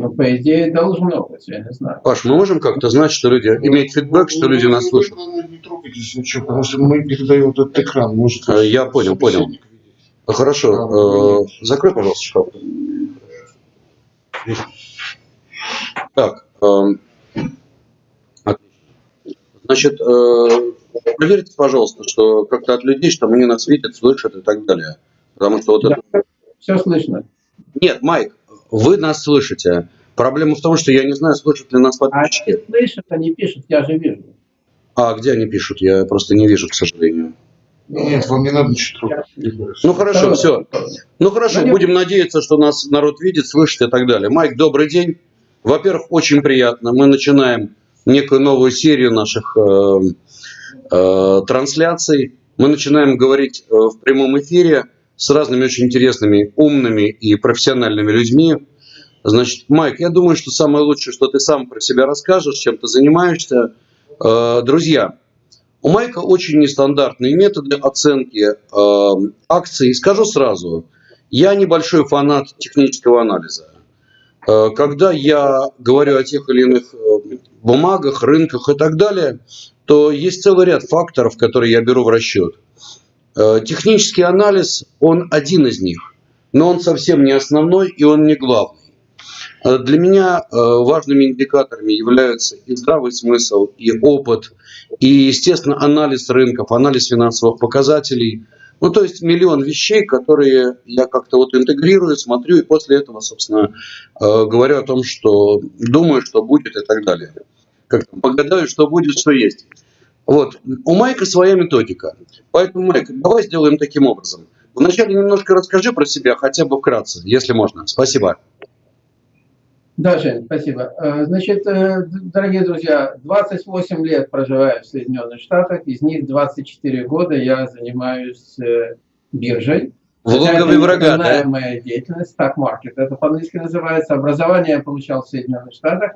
Ну, по идее, должно быть, я не знаю. Паш, мы можем как-то знать, что люди, иметь фидбэк, что люди нас слышат? Не трогайтесь ничего, потому что мы передаем этот экран. Может, Э, Я понял, понял. Хорошо, э, закрой, пожалуйста, шкаф. Так, эм, отлично. значит, э, проверьте, пожалуйста, что как-то от людей, что они нас видят, слышат и так далее. Потому что вот Да. это... Все слышно. Нет, Майк, вы нас слышите. Проблема в том, что я не знаю, слышат ли нас А подписчики. они слышат, они пишут, я же вижу. А где они пишут? Я просто не вижу, к сожалению. Нет, вам не надо ничего. Ну хорошо, все. Ну хорошо, будем надеяться, что нас народ видит, слышит и так далее. Майк, добрый день. Во-первых, очень приятно. Мы начинаем некую новую серию наших э, э, трансляций. Мы начинаем говорить э, в прямом эфире с разными очень интересными, умными и профессиональными людьми. Значит, Майк, я думаю, что самое лучшее, что ты сам про себя расскажешь, чем ты занимаешься. Э, друзья, у Майка очень нестандартные методы оценки э, акций. Скажу сразу, я небольшой фанат технического анализа. Э, когда я говорю о тех или иных бумагах, рынках и так далее, то есть целый ряд факторов, которые я беру в расчет. Э, технический анализ, он один из них, но он совсем не основной и он не главный. Э, Для меня э, важными индикаторами являются и здравый смысл, и опыт, и, естественно, анализ рынков, анализ финансовых показателей. Ну, то есть миллион вещей, которые я как-то вот интегрирую, смотрю, и после этого, собственно, говорю о том, что думаю, что будет и так далее. Как там, погадаю, что будет, что есть. Вот. У Майка своя методика. Поэтому, Майк, давай сделаем таким образом. Вначале немножко расскажи про себя, хотя бы вкратце, если можно. Спасибо. Да, Жень, спасибо. Э, Значит, э, дорогие друзья, 28 лет проживаю в Соединенных Штатах, из них 24 года я занимаюсь э, биржей. В логове Хотя это врага, да? моя деятельность, stock market, это по-английски называется. Образование я получал в Соединенных Штатах.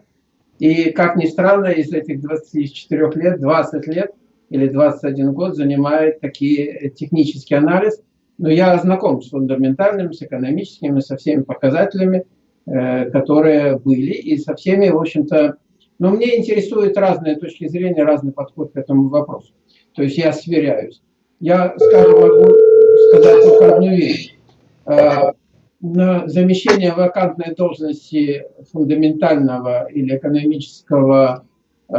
И, как ни странно, из этих 24 лет, 20 лет или 21 год занимает такие э, технический анализ. Но я знаком с фундаментальными, с экономическими, со всеми показателями, э, которые были, и со всеми, в общем-то, но мне интересуют разные точки зрения, разный подход к этому вопросу. То есть я сверяюсь. Я, скажем, могу сказать только одну вещь. Э, На замещение вакантной должности фундаментального или экономического э,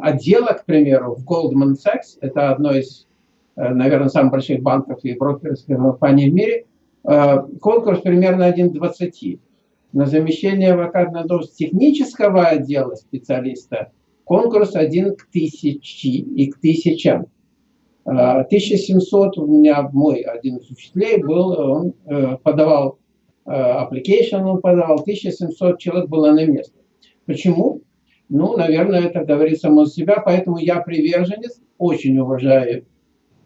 отдела, к примеру, в Goldman Sachs, это одно из, э, наверное, самых больших банков и брокерских компаний в мире, э, конкурс примерно 1 к 20. На замещение вакантной должности технического отдела специалиста конкурс 1 к 1000 и к тысячам. Э, 1700 у меня мой один из учителей был, он э, подавал э, application, он подавал, 1700 человек было на место. Почему? Ну, наверное, это говорит само за себя, поэтому я приверженец, очень уважаю,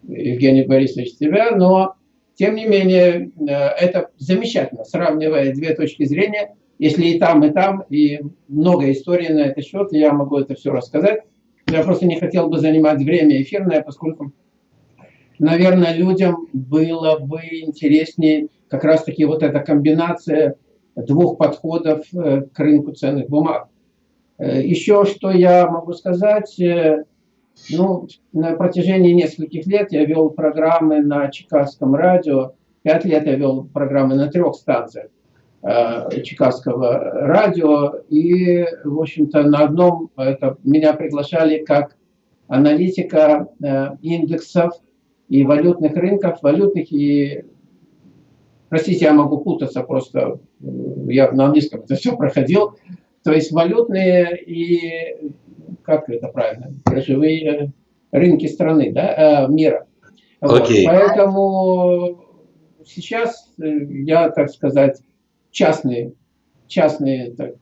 Евгений Борисович, тебя, но, тем не менее, э, это замечательно, сравнивая две точки зрения, если и там, и там, и много историй на этот счет, я могу это все рассказать. Я просто не хотел бы занимать время эфирное, поскольку, наверное, людям было бы интереснее как раз-таки вот эта комбинация двух подходов э, к рынку ценных бумаг. Э, Еще что я могу сказать, э, ну, на протяжении нескольких лет я вел программы на Чикагском радио, пять лет я вел программы на трех станциях э, радио, и, в общем-то, на одном это, меня приглашали как аналитика индексов и валютных рынков, валютных и Простите, я могу путаться, просто э, я на английском это все проходил. То есть валютные и, как это правильно, биржевые рынки страны, да, э, мира. Вот. Окей. Поэтому сейчас э, я, так сказать, частные, частные, так,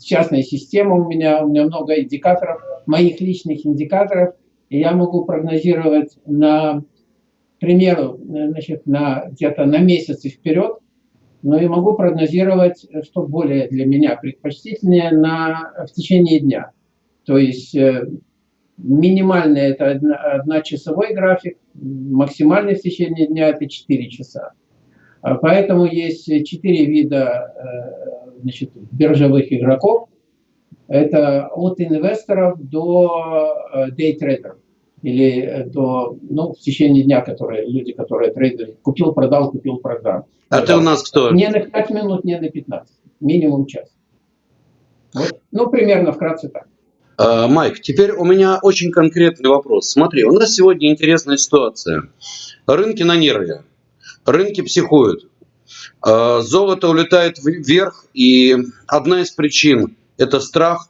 частная система у меня, у меня много индикаторов, моих личных индикаторов, и я могу прогнозировать на примеру, значит, на, где-то на месяцы вперед, но и могу прогнозировать, что более для меня предпочтительнее, на, в течение дня. То есть э, минимальный это одночасовой график, максимальный в течение дня это 4 часа. А Поэтому есть четыре вида э, значит, биржевых игроков. Это от инвесторов до дейтрейдеров или до, ну, в течение дня, которые, люди, которые трейдеры, купил, продал, купил, продал. А ты у нас кто? Не на 5 минут, не на 15, минимум час. Вот. Ну, примерно вкратце так. А, Майк, теперь у меня очень конкретный вопрос. Смотри, у нас сегодня интересная ситуация. Рынки на нерве, рынки психуют, а, золото улетает вверх, и одна из причин – это страх.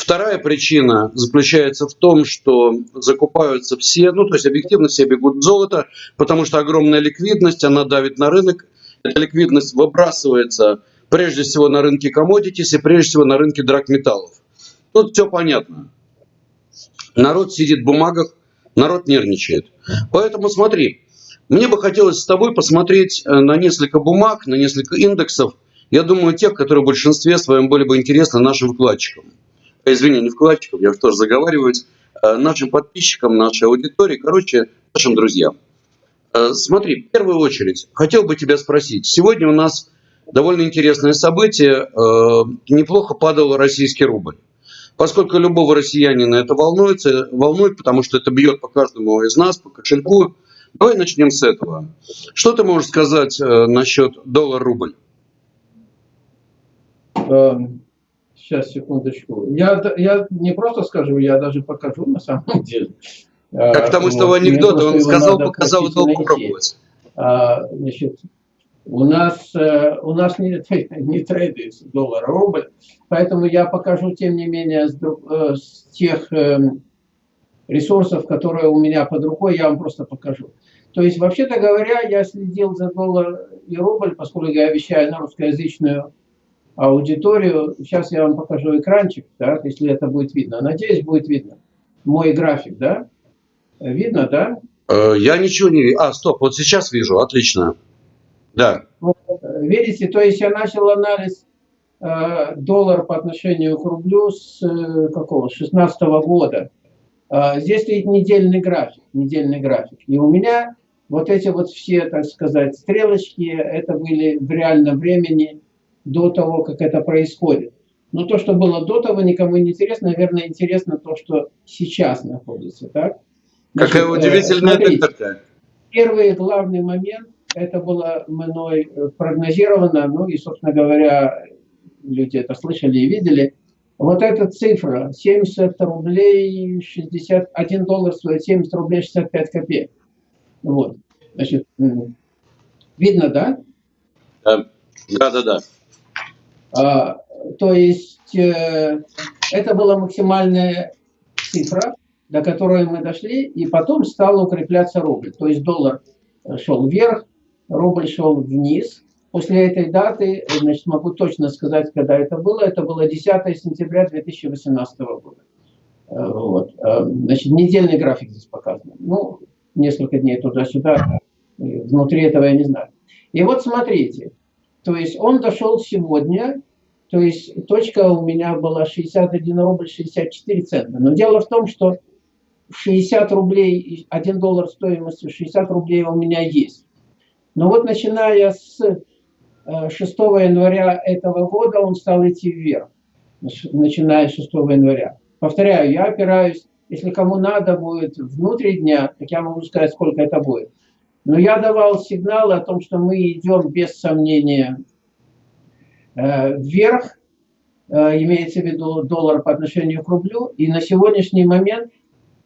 Вторая причина заключается в том, что закупаются все, ну то есть объективно все бегут в золото, потому что огромная ликвидность, она давит на рынок, эта ликвидность выбрасывается прежде всего на рынке commodities и прежде всего на рынке драгметаллов. Тут все понятно. Народ сидит в бумагах, народ нервничает. Поэтому смотри, мне бы хотелось с тобой посмотреть э, на несколько бумаг, на несколько индексов. Я думаю, тех, которые в большинстве своем были бы интересны нашим вкладчикам. Э, извини, не вкладчикам, я тоже заговариваюсь. Э, нашим подписчикам, нашей аудитории, короче, нашим друзьям. Смотри, в первую очередь, хотел бы тебя спросить. Сегодня у нас довольно интересное событие. Неплохо падал российский рубль. Поскольку любого россиянина это волнуется, волнует, потому что это бьет по каждому из нас, по кошельку. Давай начнем с этого. Что ты можешь сказать э, насчет доллар-рубль? Сейчас, секундочку. Я, я не просто скажу, я даже покажу на самом деле. Как к тому, вот, что в анекдоте он сказал, показал и попробовать. А, значит, у нас, э, у нас не, не трейдится доллар-рубль, поэтому я покажу, тем не менее, с, э, с тех эм, ресурсов, которые у меня под рукой, я вам просто покажу. То есть, вообще-то говоря, я следил за доллар и рубль, поскольку я вещаю на русскоязычную аудиторию. Сейчас я вам покажу экранчик, да, если это будет видно. Надеюсь, будет видно. Мой график, да? Видно, да? Э, я ничего не вижу. А, стоп, вот сейчас вижу, отлично. Да. Видите, то есть я начал анализ э, доллара по отношению к рублю с э, какого? 16 -го года. Э, здесь стоит недельный график, недельный график. И у меня вот эти вот все, так сказать, стрелочки, это были в реальном времени до того, как это происходит. Но то, что было до того, никому не интересно. Наверное, интересно то, что сейчас находится. Так? Значит, Какая удивительная смотрите, Первый главный момент – это было мной э, прогнозировано, ну и, собственно говоря, люди это слышали и видели. Вот эта цифра, 70 рублей 60, 1 доллар стоит 70 рублей 65 копеек. Вот, значит, видно, да? Да, да, да. А, то есть э, это была максимальная цифра, до которой мы дошли, и потом стал укрепляться рубль. То есть доллар шел вверх, рубль шел вниз. После этой даты, значит, могу точно сказать, когда это было, это было 10 сентября 2018 года. Э, вот. Э, значит, недельный график здесь показан. Ну, несколько дней туда-сюда, внутри этого я не знаю. И вот смотрите, то есть он дошел сегодня, то есть точка у меня была 61 рубль 64 цента. Но дело в том, что 60 рублей, 1 доллар стоимостью 60 рублей у меня есть. Но вот начиная с 6 э, января этого года он стал идти вверх, начиная с 6 января. Повторяю, я опираюсь, если кому надо будет внутри дня, так я могу сказать, сколько это будет. Но я давал сигналы о том, что мы идем без сомнения э, вверх, э, имеется в виду доллар по отношению к рублю. И на сегодняшний момент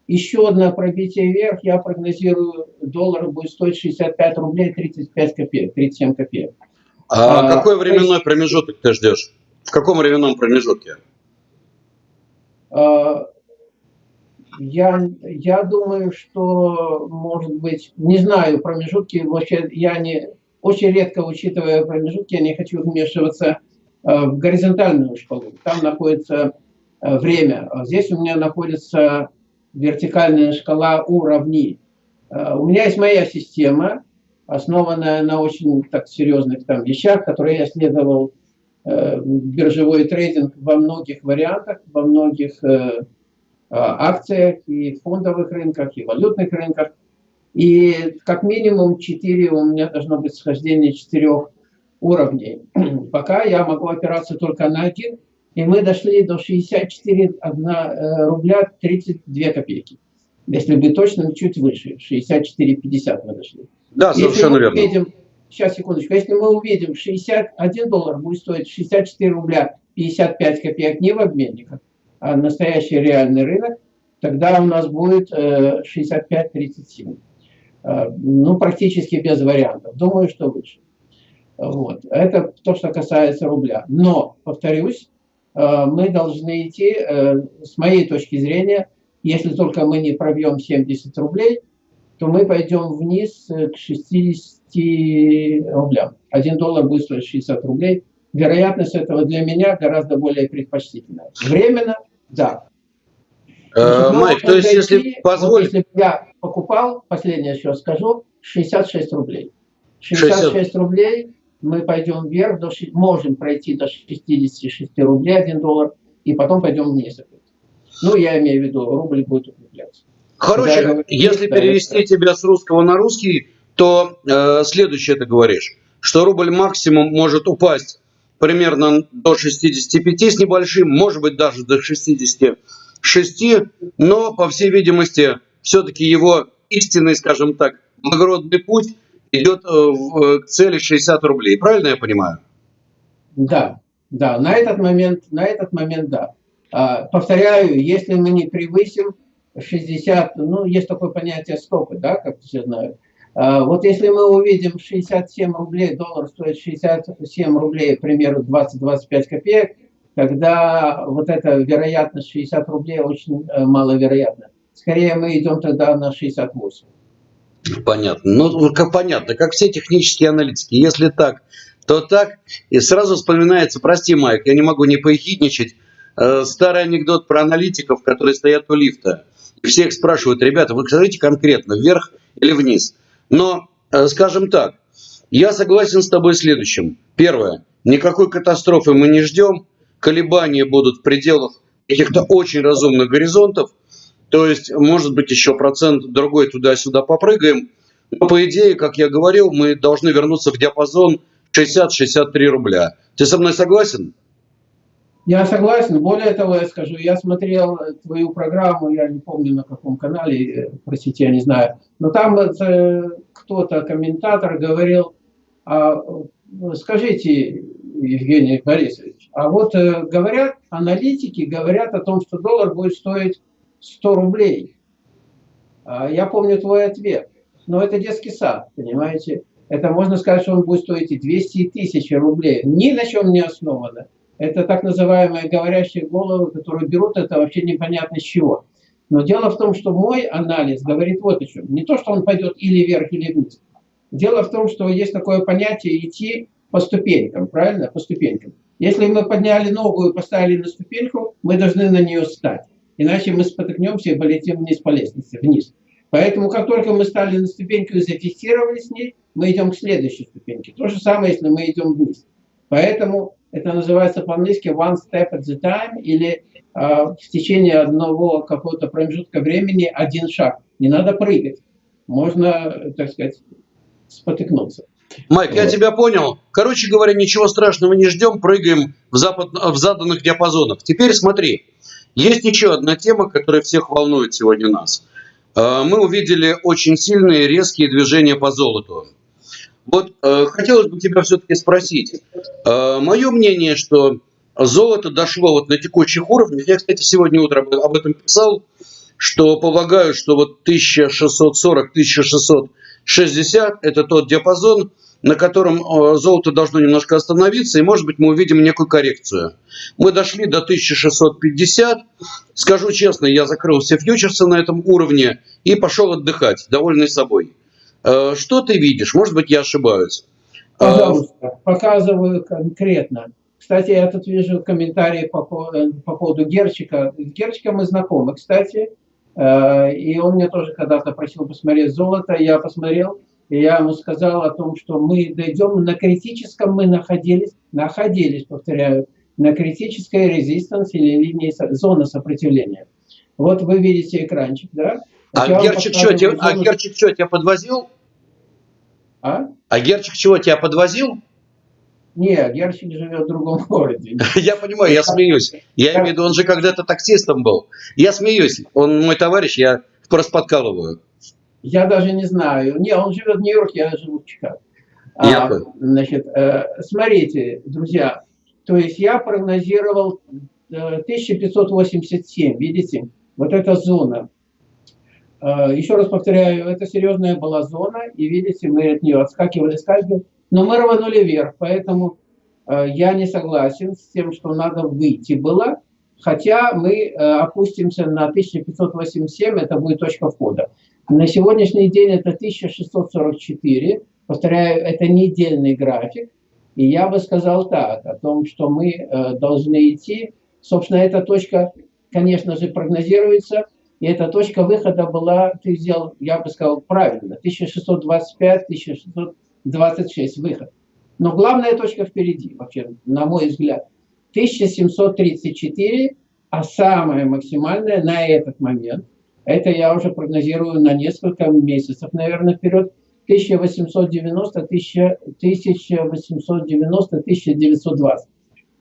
еще одно пробитие вверх, я прогнозирую, доллар будет стоить 65 рублей 35 копеек, 37 копеек. А, а какой временной есть, промежуток ты ждешь? В каком временном промежутке? А, я, я думаю, что, может быть, не знаю промежутки, вообще я не, очень редко учитывая промежутки, я не хочу вмешиваться а, в горизонтальную шкалу. Там находится а, время. А здесь у меня находится вертикальная шкала уровней. Э, у меня есть моя система, основанная на очень так серьезных там вещах, которые я исследовал э, биржевой трейдинг во многих вариантах, во многих э, акциях и фондовых рынках, и валютных рынках. И как минимум 4 у меня должно быть схождение четырех уровней. Пока я могу опираться только на один, и мы дошли до 64 1, рубля 32 копейки. Если быть точным, чуть выше, 64,50 мы дошли. Да, совершенно верно. Увидим, сейчас, секундочку, если мы увидим 61 доллар будет стоить 64 рубля 55 копеек не в обменниках, настоящий реальный рынок, тогда у нас будет 65-37. Э, ну, практически без вариантов. Думаю, что выше. Вот. Это то, что касается рубля. Но, повторюсь, э, мы должны идти, э, с моей точки зрения, если только мы не пробьем 70 рублей, то мы пойдем вниз к 60 рублям. Один доллар будет стоить 60 рублей. Вероятность этого для меня гораздо более предпочтительная. Временно, да. Э, Майк, то есть, если позволить... Вот если я покупал, последнее еще скажу, 66 рублей. 66 60... рублей мы пойдем вверх, до, можем пройти до 66 рублей 1 доллар, и потом пойдем вниз. Ну, я имею в виду, рубль будет укрепляться. Короче, говорю, если перевести это... тебя с русского на русский, то э, следующее ты говоришь, что рубль максимум может упасть примерно до 65 с небольшим, может быть даже до 66, но, по всей видимости, все-таки его истинный, скажем так, благородный путь идет э, в, к цели 60 рублей. Правильно я понимаю? Да, да, на этот момент, на этот момент да. А, повторяю, если мы не превысим 60, ну, есть такое понятие стопы, да, как все знают. А, вот если мы увидим 67 рублей, доллар стоит 67 рублей, к примеру, 20-25 копеек, тогда вот эта вероятность 60 рублей очень э, маловероятна. Скорее мы идем тогда на 68. Понятно. Ну, как понятно, как все технические аналитики. Если так, то так. И сразу вспоминается, прости, Майк, я не могу не поехидничать, э, старый анекдот про аналитиков, которые стоят у лифта. И всех спрашивают, ребята, вы скажите конкретно, вверх или вниз? Но, э, скажем так, я согласен с тобой следующим. Первое. Никакой катастрофы мы не ждем. Колебания будут в пределах каких-то очень разумных горизонтов. То есть, может быть, еще процент другой туда-сюда попрыгаем. Но, по идее, как я говорил, мы должны вернуться в диапазон 60-63 рубля. Ты со мной согласен? Я согласен. Более того, я скажу, я смотрел твою программу, я не помню на каком канале, э, простите, я не знаю, но там э, кто-то, комментатор, говорил, а, скажите, Евгений Борисович, а вот э, говорят, аналитики говорят о том, что доллар будет стоить 100 рублей. А я помню твой ответ, но это детский сад, понимаете? Это можно сказать, что он будет стоить и 200 и 1000 рублей. Ни на чем не основано. Это так называемые говорящие головы, которые берут это вообще непонятно с чего. Но дело в том, что мой анализ говорит вот о чем. Не то, что он пойдет или вверх, или вниз. Дело в том, что есть такое понятие идти по ступенькам, правильно? По ступенькам. Если мы подняли ногу и поставили на ступеньку, мы должны на нее встать. Иначе мы спотыкнемся и полетим вниз по лестнице, вниз. Поэтому, как только мы стали на ступеньку и зафиксировались с ней, мы идем к следующей ступеньке. То же самое, если мы идем вниз. Поэтому это называется по-английски one step at a time, или э, в течение одного какого-то промежутка времени один шаг. Не надо прыгать. Можно, так сказать, спотыкнуться. Майк, вот. я тебя понял. Короче говоря, ничего страшного не ждем, прыгаем в, запад, в заданных диапазонах. Теперь смотри, есть еще одна тема, которая всех волнует сегодня нас. А, мы увидели очень сильные резкие движения по золоту. Вот э, хотелось бы тебя все-таки спросить. Э, мое мнение, что золото дошло вот на текущих уровнях. Я, кстати, сегодня утром об этом писал, что полагаю, что вот 1640-1660 это тот диапазон, на котором э, золото должно немножко остановиться, и, может быть, мы увидим некую коррекцию. Мы дошли до 1650. Скажу честно, я закрыл все фьючерсы на этом уровне и пошел отдыхать, довольный собой. Э, что ты видишь? Может быть, я ошибаюсь. Э, Пожалуйста, показываю конкретно. Кстати, я тут вижу комментарии по, по поводу Герчика. С Герчиком мы знакомы, кстати. Э, и он мне тоже когда-то просил посмотреть золото. Я посмотрел, и я ему сказал о том, что мы дойдем, на критическом мы находились, находились, повторяю, на критической резистанс или линии зоны сопротивления. Вот вы видите экранчик, да? А Герчик, что, тебя, а Герчик что, тебя подвозил? А? А Герчик чего, тебя подвозил? Нет, Гершвин живет в другом городе. Я понимаю, я смеюсь. Я имею в виду, он же когда-то таксистом был. Я смеюсь. Он мой товарищ, я просто подкалываю. Я даже не знаю. Не, он живет в Нью-Йорке, я живу в Чикаго. Я А, значит, э, смотрите, друзья, то есть я прогнозировал э, 1587, видите, вот эта зона. Э, Еще раз повторяю, это серьезная была зона, и видите, мы от нее отскакивали, скакивали, но мы рванули вверх, поэтому э, я не согласен с тем, что надо выйти было, хотя мы э, опустимся на 1587, это будет точка входа. На сегодняшний день это 1644, повторяю, это недельный график, и я бы сказал так, о том, что мы должны идти. Собственно, эта точка, конечно же, прогнозируется, и эта точка выхода была, ты сделал, я бы сказал, правильно, 1625-1626 выход. Но главная точка впереди, вообще, на мой взгляд. 1734, а самая максимальная на этот момент, это я уже прогнозирую на несколько месяцев, наверное, вперед, 1890, 1890, 1920.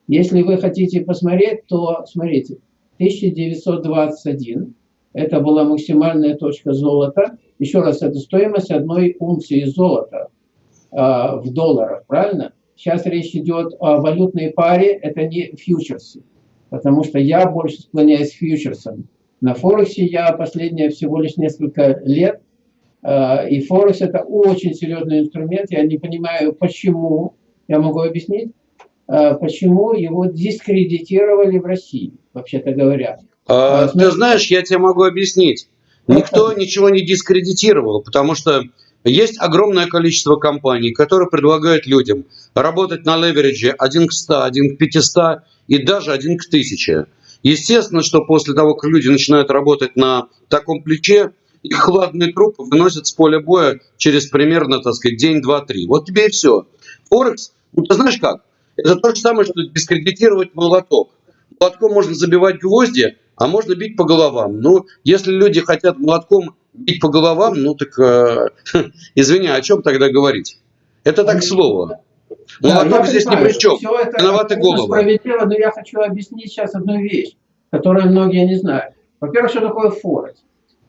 Если вы хотите посмотреть, то смотрите, 1921, это была максимальная точка золота. Еще раз, это стоимость одной унции золота э, в долларах, правильно? Сейчас речь идет о валютной паре, это не фьючерсы, потому что я больше склоняюсь к фьючерсам. На Форексе я последние всего лишь несколько лет Э, И Форекс это очень серьезный инструмент. Я не понимаю, почему, я могу объяснить, э, почему его дискредитировали в России, вообще-то говоря. А, А, ты знаешь, я тебе могу объяснить. Никто ничего не дискредитировал, потому что есть огромное количество компаний, которые предлагают людям работать на леверидже 1 к 100, 1 к 500 и даже 1 к 1000. Естественно, что после того, как люди начинают работать на таком плече, их хладный труп выносят с поля боя через примерно, так сказать, день, два, три. Вот тебе и все. Форекс, ну ты знаешь как? Это то же самое, что дискредитировать молоток. Молотком можно забивать гвозди, а можно бить по головам. Ну, если люди хотят молотком бить по головам, ну так, э, извини, о чем тогда говорить? Это так слову. Да, Молоток я здесь ни понимаю, при чем. всё это Виноваты головы. Справедливо, но я хочу объяснить сейчас одну вещь, которую многие не знают. Во-первых, что такое Форекс?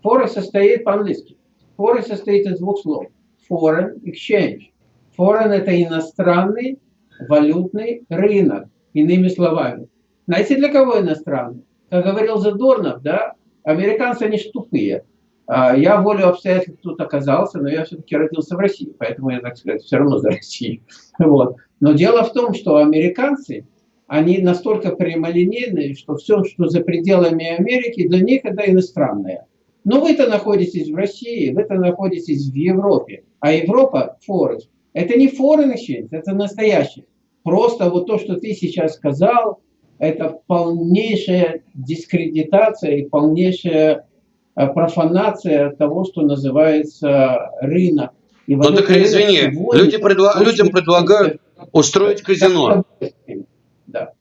Форекс состоит по-английски. Форекс состоит из двух слов. Foreign exchange. Foreign – это иностранный валютный рынок, иными словами. Знаете, для кого иностранный? Как говорил Задорнов, да, американцы, они ж тупые. А Я волю обстоятельств тут оказался, но я все-таки родился в России, поэтому я, так сказать, все равно за Россию. Вот. Но дело в том, что американцы, они настолько прямолинейные, что все, что за пределами Америки, для них это иностранное. Но вы-то находитесь в России, вы-то находитесь в Европе. А Европа, Форекс, это не foreign exchange, это настоящий. Просто вот то, что ты сейчас сказал, это полнейшая дискредитация и полнейшая э, профанация того, что называется рынок. И Ну так извини, люди предла- людям предлагают устроить казино. Да.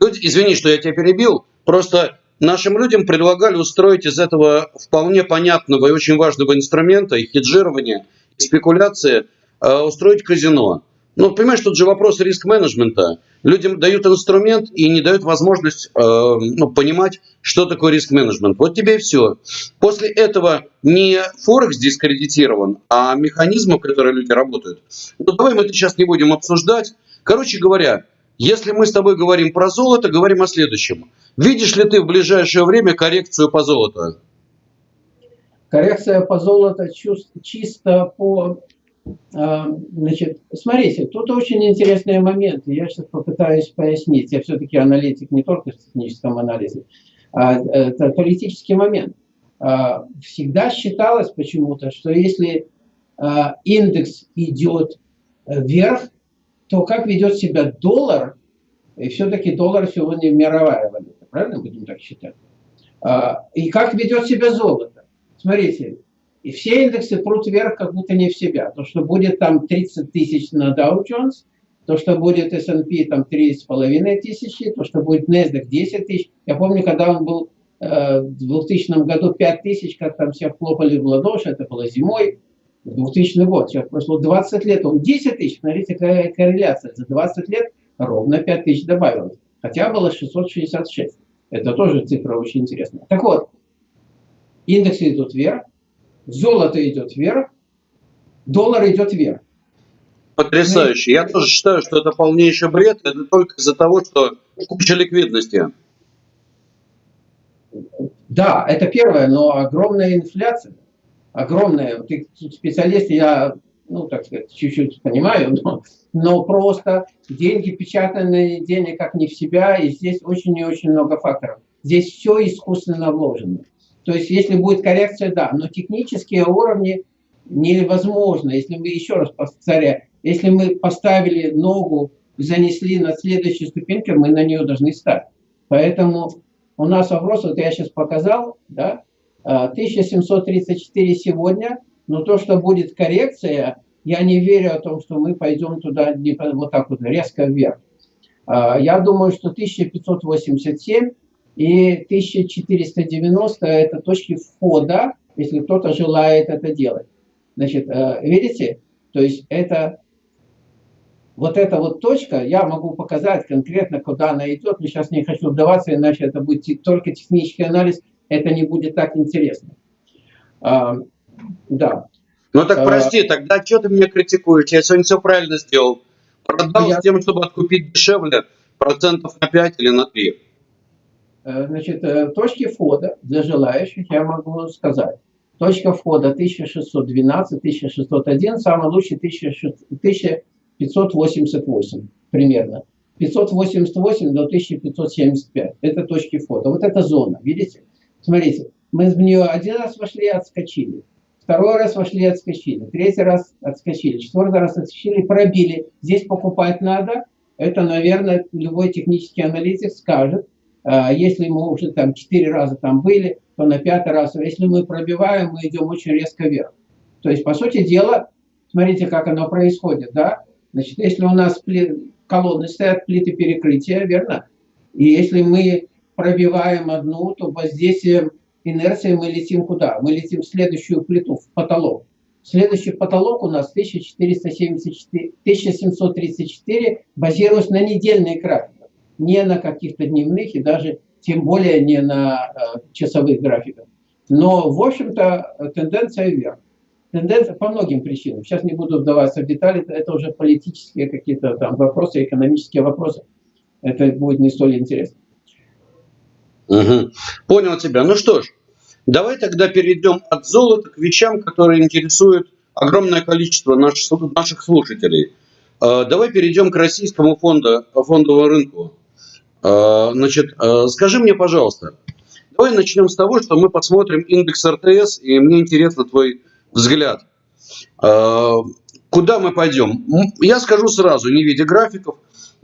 Люди, извини, что я тебя перебил. Просто нашим людям предлагали устроить из этого вполне понятного и очень важного инструмента, и хеджирования, и спекуляции, э, устроить казино. Ну, понимаешь, тут же вопрос риск-менеджмента. Людям дают инструмент и не дают возможность э, ну, понимать, что такое риск-менеджмент. Вот тебе и все. После этого не Форекс дискредитирован, а механизмы, в которые люди работают. Ну, давай мы это сейчас не будем обсуждать. Короче говоря, если мы с тобой говорим про золото, говорим о следующем. Видишь ли ты в ближайшее время коррекцию по золоту? Коррекция по золоту чисто по... а, Значит, смотрите, тут очень интересные моменты. Я сейчас попытаюсь пояснить. Я все-таки аналитик не только в техническом анализе. А, это политический момент. А, Всегда считалось почему-то, что если индекс идет вверх, то как ведет себя доллар, и все-таки доллар сегодня мировая валюта, правильно будем так считать? И как ведет себя золото? Смотрите, и все индексы прут вверх, как будто не в себя. То, что будет там 30 тысяч на Dow Jones, то, что будет S&P там 3,5 тысячи, то, что будет NASDAQ 10 тысяч. Я помню, когда он был э, в 2000 году 5 тысяч, как там все хлопали в ладоши, это было зимой. 2000 год, сейчас прошло 20 лет, он 10 тысяч, смотрите, какая корреляция, за 20 лет ровно 5 тысяч добавилось, хотя было 666. Это тоже цифра очень интересная. Так вот, индексы идут вверх, золото идет вверх, доллар идет вверх. Потрясающе. Я тоже считаю, что это полнейший бред. Это только из-за того, что куча ликвидности. Да, это первое, но огромная инфляция. Огромная. Ты специалист, я, ну, так сказать, чуть-чуть понимаю, но, но просто деньги печатанные, денег как не в себя, и здесь очень и очень много факторов. Здесь все искусственно вложено. То есть, если будет коррекция, да, но технические уровни невозможно. Если мы, еще раз повторяю, если мы поставили ногу, занесли на следующую ступеньку, мы на нее должны стать. Поэтому у нас вопрос, вот я сейчас показал, да, 1734 а, сегодня, но то, что будет коррекция, я не верю о том, что мы пойдем туда вот так вот резко вверх. А, я думаю, что 1587 и 1490 это точки входа, если кто-то желает это делать. Значит, э, видите, то есть это вот эта вот точка, я могу показать конкретно, куда она идет, но сейчас не хочу вдаваться, иначе это будет только технический анализ, это не будет так интересно. А, да. Ну так а, прости, а, тогда что ты меня критикуешь? Я сегодня все правильно сделал. Продал я... с тем, чтобы откупить дешевле, процентов на 5 или на 3. Э, значит, э, точки входа для желающих я могу сказать. Точка входа 1612, 1601, самый лучший 1588 примерно. 588 до 1575. Это точки входа. Вот эта зона, видите? Смотрите, мы в нее один раз вошли и отскочили. Второй раз вошли и отскочили. Третий раз отскочили. Четвертый раз отскочили, пробили. Здесь покупать надо. Это, наверное, любой технический аналитик скажет. А, если мы уже там четыре раза там были, то на пятый раз. Если мы пробиваем, мы идем очень резко вверх. То есть, по сути дела, смотрите, как оно происходит. Да? Значит, если у нас колонны стоят, плиты перекрытия, верно? И если мы пробиваем одну, то воздействием инерции мы летим куда? Мы летим в следующую плиту, в потолок. Следующий потолок у нас 1474, 1734, базируясь на недельной графиках, не на каких-то дневных и даже тем более не на э, часовых графиках. Но, в общем-то, тенденция вверх. Тенденция по многим причинам. Сейчас не буду вдаваться в детали, это уже политические какие-то там вопросы, экономические вопросы. Это будет не столь интересно. Угу. Понял тебя. Ну что ж, давай тогда перейдем от золота к вещам, которые интересуют огромное количество наших, наших слушателей. А, давай перейдем к российскому фонду, фондовому рынку. А, значит, а, скажи мне, пожалуйста, давай начнем с того, что мы посмотрим индекс РТС, и мне интересно твой взгляд. Куда мы пойдем? Я скажу сразу, не видя графиков,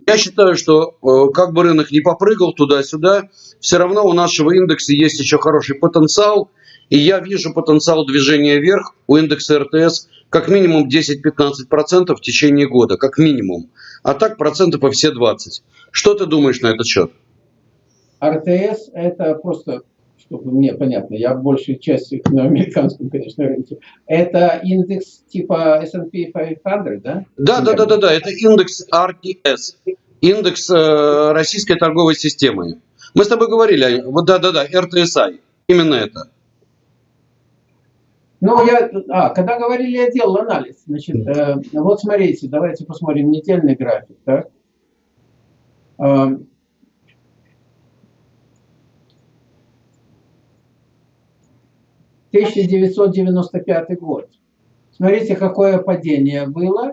я считаю, что э, как бы рынок не попрыгал туда-сюда, все равно у нашего индекса есть еще хороший потенциал. И я вижу потенциал движения вверх у индекса РТС как минимум 10-15% в течение года, как минимум. А так процентов по все 20. Что ты думаешь на этот счет? РТС это просто, чтобы мне понятно, я большей частью на американском, конечно, рынке. Это индекс типа S&P 500, да? Да, да, да, да, да. Это индекс RTS, индекс э, российской торговой системы. Мы с тобой говорили, вот да-да-да, RTSI, именно это. Ну, я, а, когда говорили, я делал анализ. Значит, э, вот смотрите, давайте посмотрим недельный график. Так? Э, «1995 год. Смотрите, какое падение было.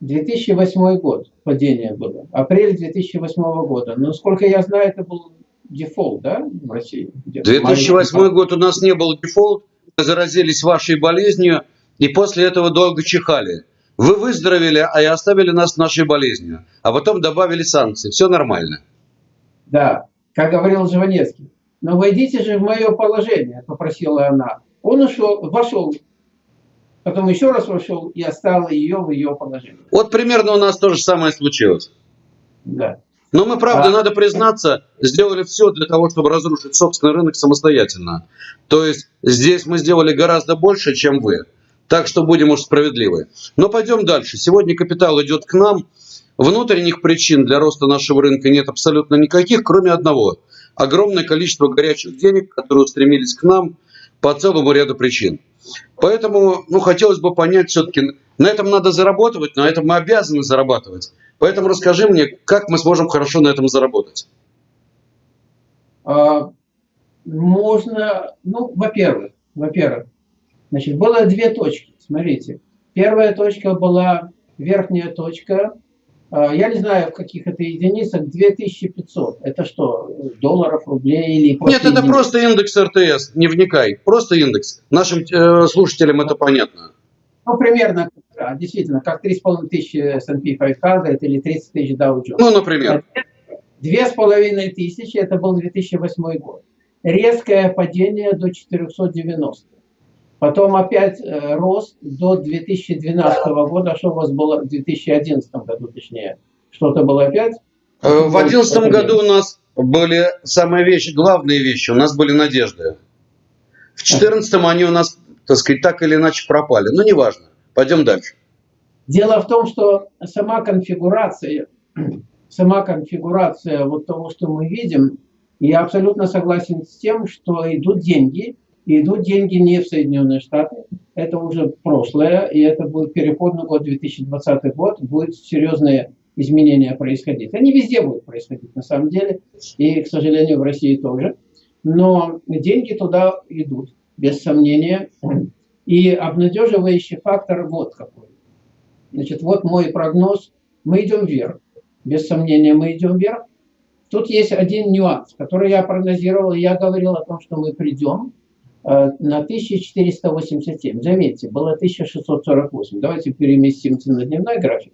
2008 год падение было. Апрель 2008 года. Но, сколько я знаю, это был дефолт, да, в России? 2008 год у нас не был дефолт, заразились вашей болезнью и после этого долго чихали. Вы выздоровели, а и оставили нас с нашей болезнью, а потом добавили санкции. Все нормально. Да, как говорил Жванецкий. Но войдите же в мое положение, попросила она. Он ушел, вошел, потом еще раз вошел и оставил ее в ее положении. Вот примерно у нас то же самое случилось. Да. Но мы, правда, а... надо признаться, сделали все для того, чтобы разрушить собственный рынок самостоятельно. То есть здесь мы сделали гораздо больше, чем вы. Так что будем уж справедливы. Но пойдем дальше. Сегодня капитал идет к нам. Внутренних причин для роста нашего рынка нет абсолютно никаких, кроме одного. Огромное количество горячих денег, которые устремились к нам по целому ряду причин. Поэтому, ну, хотелось бы понять все-таки, на этом надо зарабатывать, на этом мы обязаны зарабатывать. Поэтому расскажи мне, как мы сможем хорошо на этом заработать. А, можно, ну, во-первых, во-первых, значит, было две точки, смотрите. Первая точка была верхняя точка, а, я не знаю, в каких это единицах, 2500. Это что, долларов, рублей или Нет, это единиц? просто индекс РТС, не вникай. Просто индекс. Нашим э, слушателям это понятно. Ну, примерно, да, действительно, как 3,5 тысячи S&P 500 или 30 тысяч Dow Jones. Ну, например. Две с половиной тысячи, это был 2008 год. Резкое падение до 490. Потом опять э, рост до 2012 года. Что у вас было в 2011 году, точнее? Что-то было опять? Э, в 2011 году у нас были самые вещи, главные вещи. У нас были надежды. В 2014 они у нас, так сказать, так или иначе пропали. Но неважно. Пойдем дальше. Дело в том, что сама конфигурация, сама конфигурация вот того, что мы видим, я абсолютно согласен с тем, что идут деньги, и идут деньги не в Соединенные Штаты, это уже прошлое, и это будет переходный год, 2020 год, будет серьезные изменения происходить. Они везде будут происходить, на самом деле, и, к сожалению, в России тоже. Но деньги туда идут, без сомнения. И обнадеживающий фактор вот какой. Значит, вот мой прогноз. Мы идем вверх. Без сомнения, мы идем вверх. Тут есть один нюанс, который я прогнозировал. Я говорил о том, что мы придем Э, на 1487. Заметьте, было 1648. Давайте переместимся на дневной график,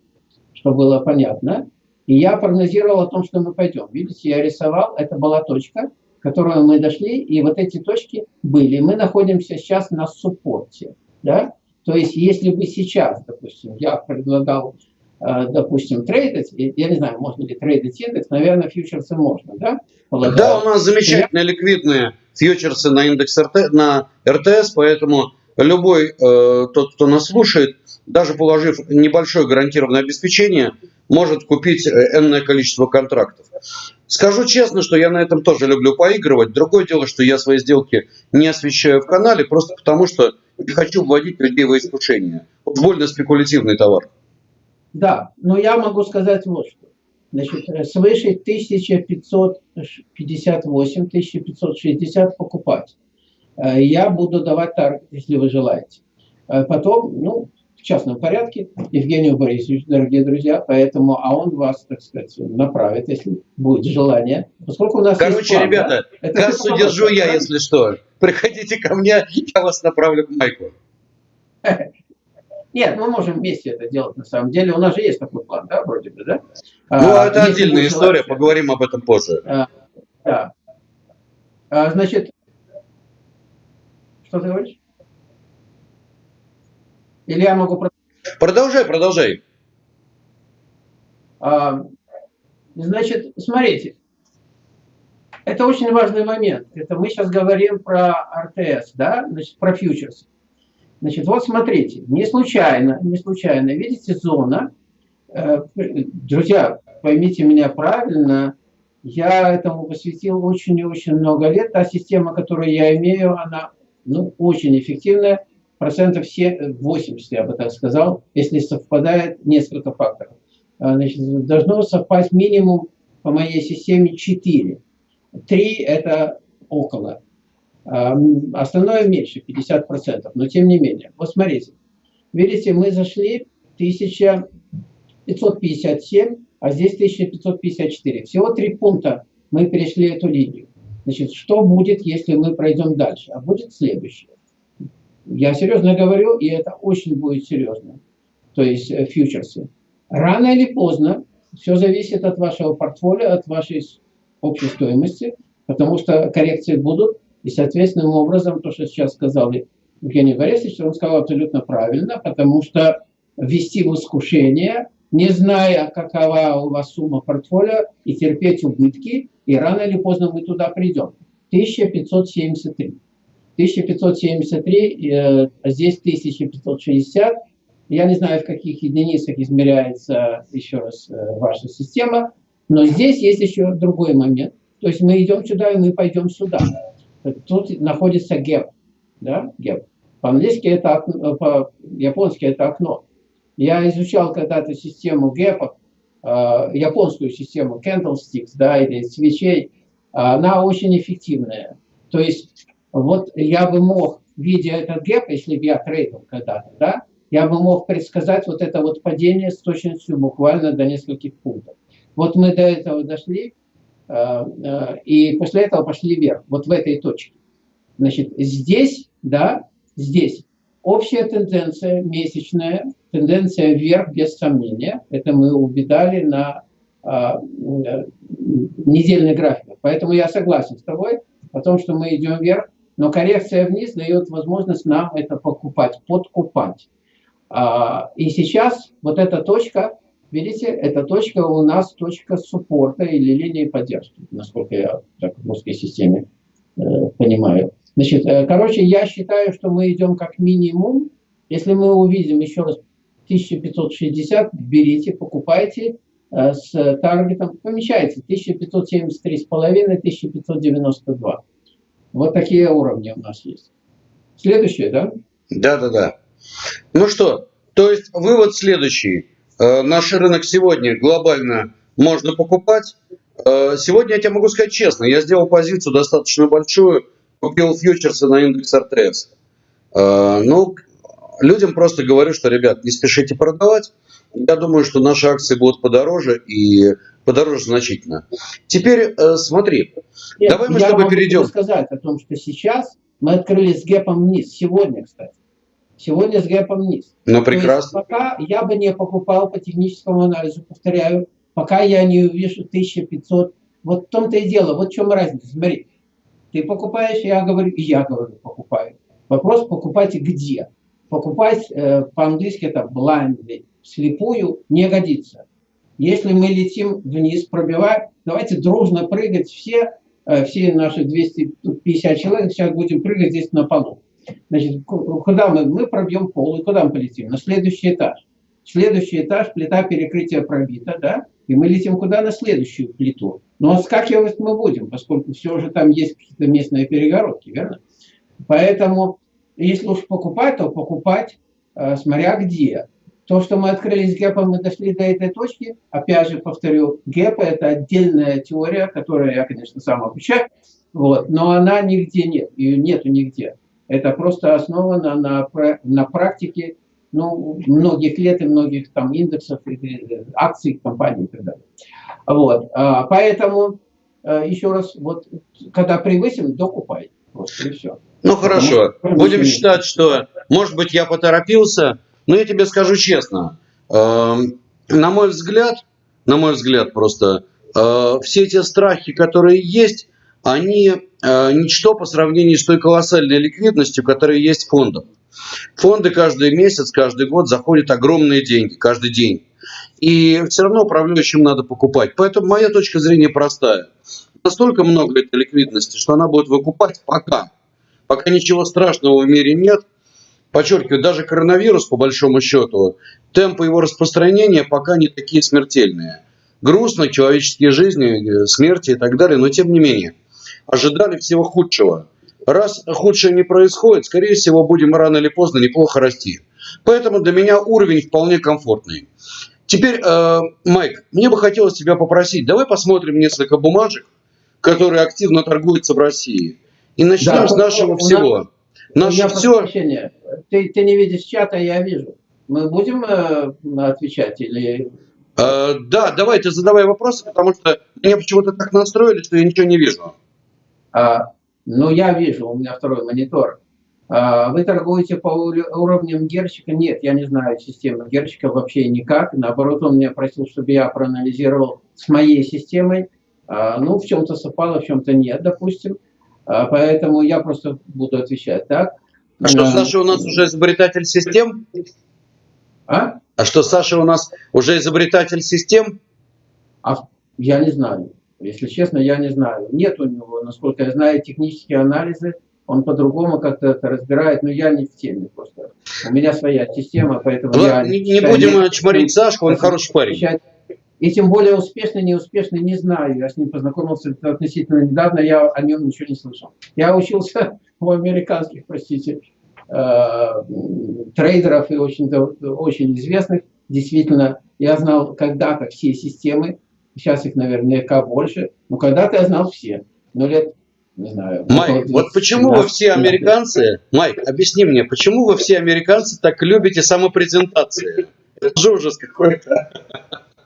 чтобы было понятно. И я прогнозировал о том, что мы пойдем. Видите, я рисовал, это была точка, к которой мы дошли, и вот эти точки были. Мы находимся сейчас на суппорте. Да? То есть, если бы сейчас, допустим, я предлагал, э, допустим, трейдить, я не знаю, можно ли трейдить индекс, наверное, фьючерсы можно, да? Полагаю. Да, у нас замечательные ликвидные фьючерсы на индекс РТ, на РТС, поэтому любой э, тот, кто нас слушает, даже положив небольшое гарантированное обеспечение, может купить э, энное количество контрактов. Скажу честно, что я на этом тоже люблю поигрывать. Другое дело, что я свои сделки не освещаю в канале, просто потому что не хочу вводить людей в искушение. Вот больно спекулятивный товар. Да, но я могу сказать вот что. Значит, э, свыше 1558-1560 покупать. Э, я буду давать таргет, если вы желаете. Э, потом, ну, в частном порядке, Евгению Борисовичу, дорогие друзья, поэтому, а он вас, так сказать, направит, если будет желание. Поскольку у нас Короче, план, ребята, да? кассу держу я, да? если что. Приходите ко мне, я вас направлю к Майку. Нет, мы можем вместе это делать на самом деле. У нас же есть такой план, да, вроде бы, да? Ну, а, это отдельная история, поговорим об этом позже. А, да. А, значит, что ты говоришь? Или я могу продолжать? Продолжай, продолжай. А, значит, смотрите, это очень важный момент. Это мы сейчас говорим про РТС, да, значит, про фьючерсы. Значит, вот смотрите, не случайно, не случайно, видите, зона, э, друзья, поймите меня правильно, я этому посвятил очень и очень много лет. Та система, которую я имею, она ну, очень эффективная, процентов 80, я бы так сказал, если совпадает несколько факторов. А, значит, должно совпасть минимум по моей системе 4. 3 – это около. Остальное меньше, 50%, но тем не менее. Вот смотрите, видите, мы зашли 1557, а здесь 1554. Всего три пункта мы перешли эту линию. Значит, что будет, если мы пройдем дальше? А будет следующее. Я серьезно говорю, и это очень будет серьезно. То есть э, фьючерсы. Рано или поздно, все зависит от вашего портфолио, от вашей общей стоимости, потому что коррекции будут, и, соответственным образом, то, что сейчас сказал Евгений Борисович, он сказал абсолютно правильно, потому что ввести в искушение, не зная, какова у вас сумма портфолио, и терпеть убытки, и рано или поздно мы туда придем. 1573. 1573, э, здесь 1560. Я не знаю, в каких единицах измеряется еще раз э, ваша система, но здесь есть еще другой момент. То есть мы идем сюда, и мы пойдем сюда. Тут находится геп. Да? геп. По-английски это окно, по-японски это окно. Я изучал когда-то систему гепов, э, японскую систему candlesticks, да, или свечей. Она очень эффективная. То есть вот я бы мог, видя этот гэп, если бы я трейдил когда-то, да, я бы мог предсказать вот это вот падение с точностью буквально до нескольких пунктов. Вот мы до этого дошли, э, э, и после этого пошли вверх, вот в этой точке. Значит, здесь, да, здесь общая тенденция месячная, тенденция вверх без сомнения. Это мы увидали на э, недельный график. Поэтому я согласен с тобой о том, что мы идем вверх, но коррекция вниз дает возможность нам это покупать, подкупать. А, и сейчас вот эта точка, видите, эта точка у нас точка суппорта или линии поддержки, насколько я так в русской системе э, понимаю. Значит, э, короче, я считаю, что мы идем как минимум. Если мы увидим еще раз 1560, берите, покупайте э, с таргетом, помещайте 1573,5, 1592. Вот такие уровни у нас есть. Следующее, да? Да, да, да. Ну что, то есть вывод следующий. Э, наш рынок сегодня глобально можно покупать. Э, сегодня я тебе могу сказать честно, я сделал позицию достаточно большую, купил фьючерсы на индекс РТС. Э, ну, людям просто говорю, что, ребят, не спешите продавать. Я думаю, что наши акции будут подороже и подороже значительно. Теперь смотри, Нет, давай мы с тобой перейдем. Я сказать о том, что сейчас мы открылись с гэпом вниз, сегодня, кстати. Сегодня с гэпом вниз. Ну, прекрасно. пока я бы не покупал по техническому анализу, повторяю, пока я не увижу 1500. Вот в том-то и дело, вот в чем разница. Смотри, ты покупаешь, я говорю, и я говорю, покупаю. Вопрос, покупайте где? Покупать э, по-английски это blindly, слепую не годится. Если мы летим вниз, пробиваем, давайте дружно прыгать все, э, все наши 250 человек, сейчас будем прыгать здесь на полу. Значит, куда мы? Мы пробьем пол, и куда мы полетим? На следующий этаж. Следующий этаж, плита перекрытия пробита, да? И мы летим куда? На следующую плиту. Но скакивать мы будем, поскольку все же там есть какие-то местные перегородки, верно? Поэтому, если уж покупать, то покупать, э, смотря где. То, что мы открылись гэпом, мы дошли до этой точки. Опять же, повторю, гэпы – это отдельная теория, которую я, конечно, сам обучаю. Вот, но она нигде нет, ее нету нигде. Это просто основано на, на практике ну, многих лет и многих там индексов, акций компаний и так далее. Вот. А, поэтому, э, еще раз, вот, когда превысим, докупай. Просто и все. Ну хорошо, Потому, будем считать, что, может быть, я поторопился, но я тебе скажу честно, э, на мой взгляд, на мой взгляд просто, э, все те страхи, которые есть, они э, ничто по сравнению с той колоссальной ликвидностью, которая есть в фондах. Фонды каждый месяц, каждый год заходят огромные деньги, каждый день. И все равно управляющим надо покупать. Поэтому моя точка зрения простая. Настолько много этой ликвидности, что она будет выкупать пока. Пока ничего страшного в мире нет. Подчеркиваю, даже коронавирус, по большому счету, темпы его распространения пока не такие смертельные. Грустно, человеческие жизни, смерти и так далее, но тем не менее ожидали всего худшего. Раз худшее не происходит, скорее всего, будем рано или поздно неплохо расти. Поэтому для меня уровень вполне комфортный. Теперь, э, Майк, мне бы хотелось тебя попросить, давай посмотрим несколько бумажек, которые активно торгуются в России. И начнем да, с нашего всего. Наше все... Ты, ты не видишь чата, я вижу. Мы будем э, отвечать или... Э, да, давай ты задавай вопросы, потому что меня почему-то так настроили, что я ничего не вижу. А, ну, я вижу, у меня второй монитор. А, вы торгуете по уровням Герчика? Нет, я не знаю системы Герчика вообще никак. Наоборот, он меня просил, чтобы я проанализировал с моей системой. А, ну, в чем-то совпало, в чем-то нет, допустим. А, поэтому я просто буду отвечать так. А что, Саша у нас уже изобретатель систем? А? А что, Саша у нас уже изобретатель систем? А, я не знаю. Если честно, я не знаю. Нет у него, насколько я знаю, технические анализы. он по-другому как-то это разбирает, но я не в теме просто. У меня своя система, поэтому Ладно, я... не, не будем чморить Сашку, он хороший парень. И тем более успешный, неуспешный, не знаю. Я с ним познакомился относительно недавно, я о нем ничего не слышал. Я учился у американских, простите, э, трейдеров и очень, очень известных. Действительно, я знал когда-то все системы, сейчас их наверняка больше, но когда-то я знал все. Но лет не знаю. Майк, вот почему вы все американцы, Майк, объясни мне, почему вы все американцы так любите самопрезентации? Это ужас какой-то.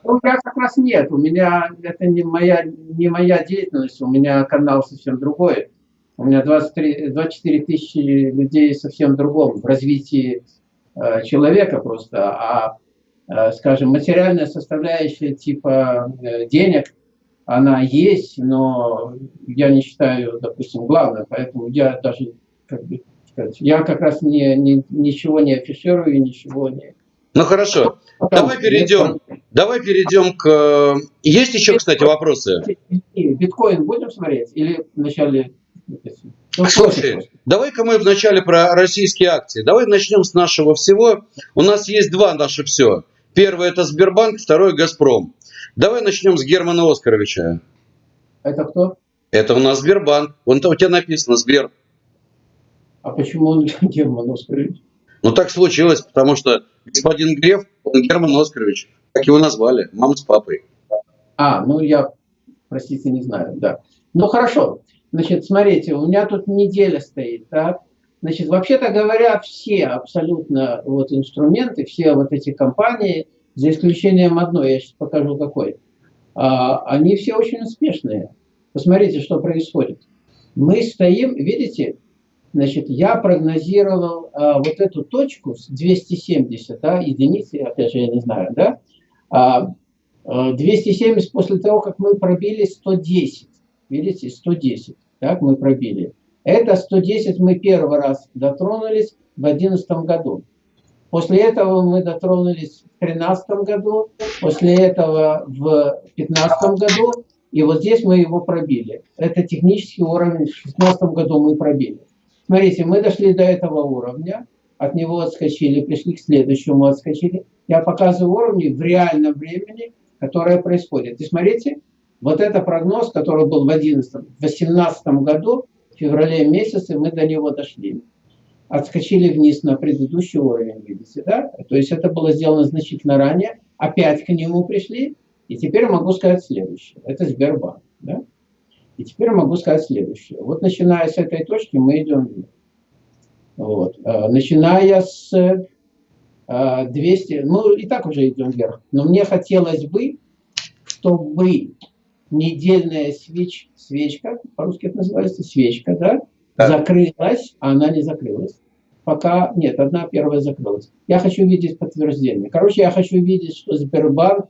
Ну, у меня как раз нет. У меня это не моя, не моя деятельность, у меня канал совсем другой. У меня 23, 24 тысячи людей совсем другом в развитии э, человека просто. А, э, скажем, материальная составляющая типа э, денег – она есть, но я не считаю, допустим, главной, поэтому я даже, как бы сказать, я как раз не, не, ничего не афиширую, ничего не... Ну хорошо, давай перейдем, давай перейдем к... Есть еще, кстати, вопросы? Биткоин будем смотреть или вначале... Слушай, давай-ка мы вначале про российские акции. Давай начнем с нашего всего. У нас есть два наши все. Первое это Сбербанк, второе Газпром. Давай начнем с Германа Оскаровича. Это кто? Это у нас Сбербанк. Вон у тебя написано Сбер. А почему он Герман Оскарович? Ну так случилось, потому что господин Греф, он Герман Оскарович. Как его назвали? Мама с папой. А, ну я, простите, не знаю, да. Ну хорошо. Значит, смотрите, у меня тут неделя стоит, так? Значит, вообще-то говоря, все абсолютно вот инструменты, все вот эти компании – за исключением одной, я сейчас покажу какой, а, они все очень успешные. Посмотрите, что происходит. Мы стоим, видите, значит, я прогнозировал а, вот эту точку с 270, да, единицы, опять же, я не знаю, да, 270 после того, как мы пробили 110, видите, 110, так, мы пробили. Это 110 мы первый раз дотронулись в 2011 году. После этого мы дотронулись в 2013 году, после этого в 2015 году, и вот здесь мы его пробили. Это технический уровень, в 2016 году мы пробили. Смотрите, мы дошли до этого уровня, от него отскочили, пришли к следующему, отскочили. Я показываю уровни в реальном времени, которое происходит. И смотрите, вот это прогноз, который был в 2018 году, в феврале месяце мы до него дошли отскочили вниз на предыдущий уровень, видите, да? То есть это было сделано значительно ранее, опять к нему пришли, и теперь могу сказать следующее. Это Сбербанк, да? И теперь могу сказать следующее. Вот начиная с этой точки мы идем вверх. Вот. А, начиная с 200, а, ну и так уже идем вверх. Но мне хотелось бы, чтобы недельная свеч, свечка, по-русски это называется, свечка, да, да. закрылась, а она не закрылась. Пока нет, одна первая закрылась. Я хочу видеть подтверждение. Короче, я хочу видеть, что Сбербанк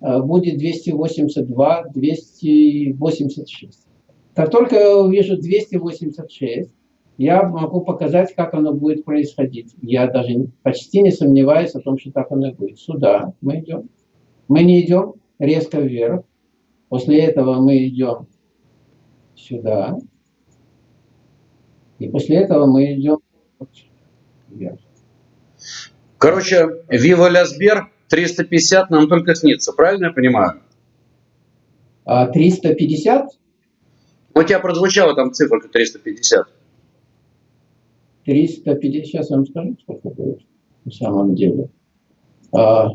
э, будет 282, 286. Как только я увижу 286, я могу показать, как оно будет происходить. Я даже почти не сомневаюсь о том, что так оно будет. Сюда мы идем. Мы не идем резко вверх. После этого мы идем сюда. И после этого мы идем вверх. Короче, Вива Лясбер 350 нам только снится, правильно я понимаю? А 350? У тебя прозвучала там цифра 350. 350, сейчас вам скажу, сколько будет на самом деле. А,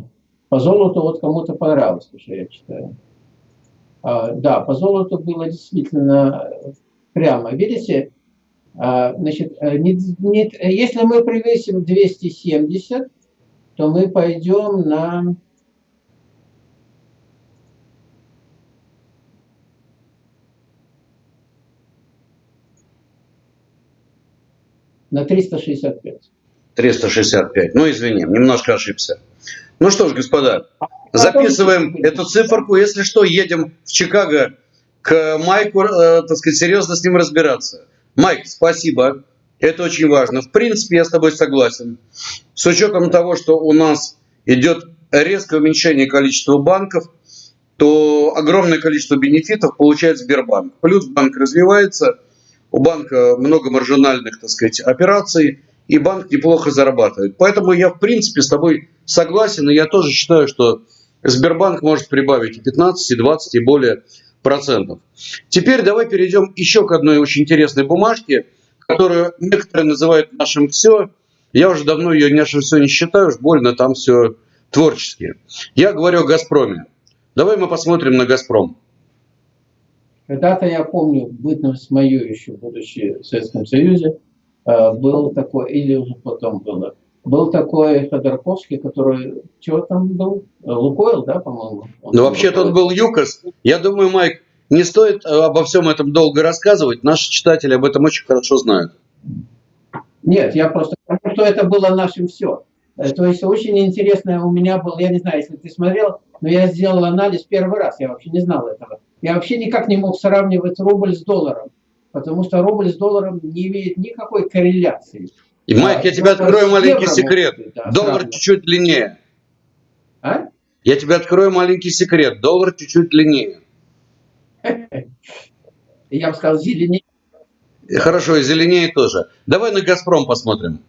по золоту вот кому-то понравилось, что я читаю. А, да, по золоту было действительно прямо. Видите, а, значит, э, не, не, если мы превысим 270, то мы пойдем на на 365. 365. Ну, извини, немножко ошибся. Ну что ж, господа, а записываем эту циферку. Если что, едем в Чикаго к Майку, э, так сказать, серьезно с ним разбираться. Майк, спасибо. Это очень важно. В принципе, я с тобой согласен. С учетом того, что у нас идет резкое уменьшение количества банков, то огромное количество бенефитов получает Сбербанк. Плюс банк развивается, у банка много маржинальных, так сказать, операций, и банк неплохо зарабатывает. Поэтому я, в принципе, с тобой согласен, и я тоже считаю, что Сбербанк может прибавить и 15, и 20, и более процентов. Теперь давай перейдем еще к одной очень интересной бумажке, которую некоторые называют нашим все. Я уже давно ее нашим все не считаю, уж больно там все творческие. Я говорю о «Газпроме». Давай мы посмотрим на «Газпром». Когда-то я помню, бытность мою еще, будучи в Советском Союзе, э, был такой, или уже потом было, был такой Ходорковский, который, чего там был? Лукойл, да, по-моему? Ну, вообще-то он был ЮКОС. Я думаю, Майк, не стоит э, обо всем этом долго рассказывать. Наши читатели об этом очень хорошо знают. Нет, я просто потому что это было нашим все. Э, то есть очень интересное у меня был, я не знаю, если ты смотрел, но я сделал анализ первый раз, я вообще не знал этого. Я вообще никак не мог сравнивать рубль с долларом, потому что рубль с долларом не имеет никакой корреляции. И, Майк, я тебе открою маленький секрет. Да, Доллар чуть-чуть длиннее. А? Я тебе открою маленький секрет. Доллар чуть-чуть длиннее. Я бы сказал, зеленее. Хорошо, и зеленее тоже. Давай на «Газпром» посмотрим.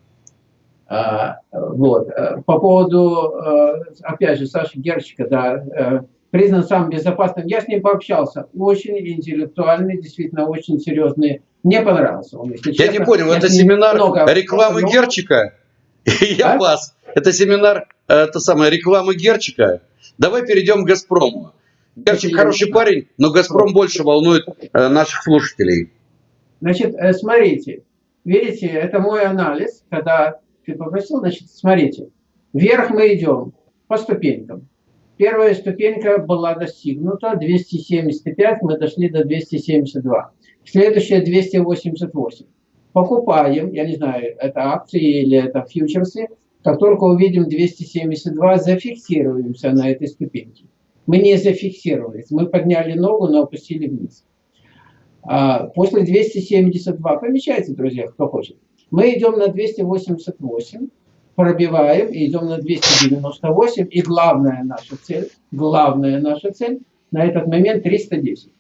А, вот. Э, по поводу, э, опять же, Саши Герчика, да, э, признан самым безопасным. Я с ним пообщался. Очень интеллектуальный, действительно очень серьезный. Мне понравился он, если Я честно. не понял, это семинар рекламы много... Герчика? Я вас. Это семинар, это самая реклама Герчика. Давай перейдем к «Газпрому». Герчик хороший парень, но «Газпром» больше волнует наших слушателей. Значит, смотрите, видите, это мой анализ, когда ты попросил, значит, смотрите, вверх мы идем по ступенькам. Первая ступенька была достигнута, 275, мы дошли до 272. Следующая 288. Покупаем, я не знаю, это акции или это фьючерсы, как только увидим 272, зафиксируемся на этой ступеньке. Мы не зафиксировались, мы подняли ногу, но опустили вниз. А после 272, помечайте, друзья, кто хочет, мы идем на 288, пробиваем и идем на 298. И главная наша цель, главная наша цель на этот момент 310.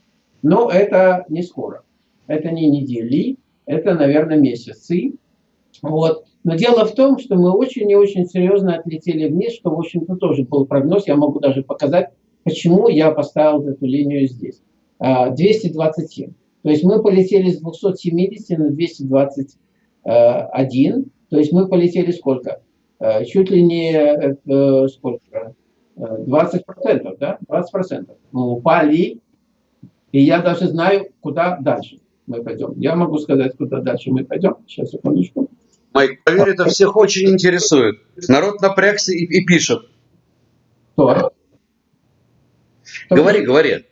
Но это не скоро. Это не недели, это, наверное, месяцы. Вот. Но дело в том, что мы очень и очень серьезно отлетели вниз, что, в общем-то, тоже был прогноз. Я могу даже показать, почему я поставил эту линию здесь. 227. А, То есть мы полетели с 270 на 220 один, то есть мы полетели сколько? Э, чуть ли не э, сколько? 20 процентов, да? 20 процентов. Мы упали, и я даже знаю, куда дальше мы пойдем. Я могу сказать, куда дальше мы пойдем. Сейчас, секундочку. Майк, поверь, это всех очень интересует. Народ напрягся и, и пишет. Кто? Говори, говори.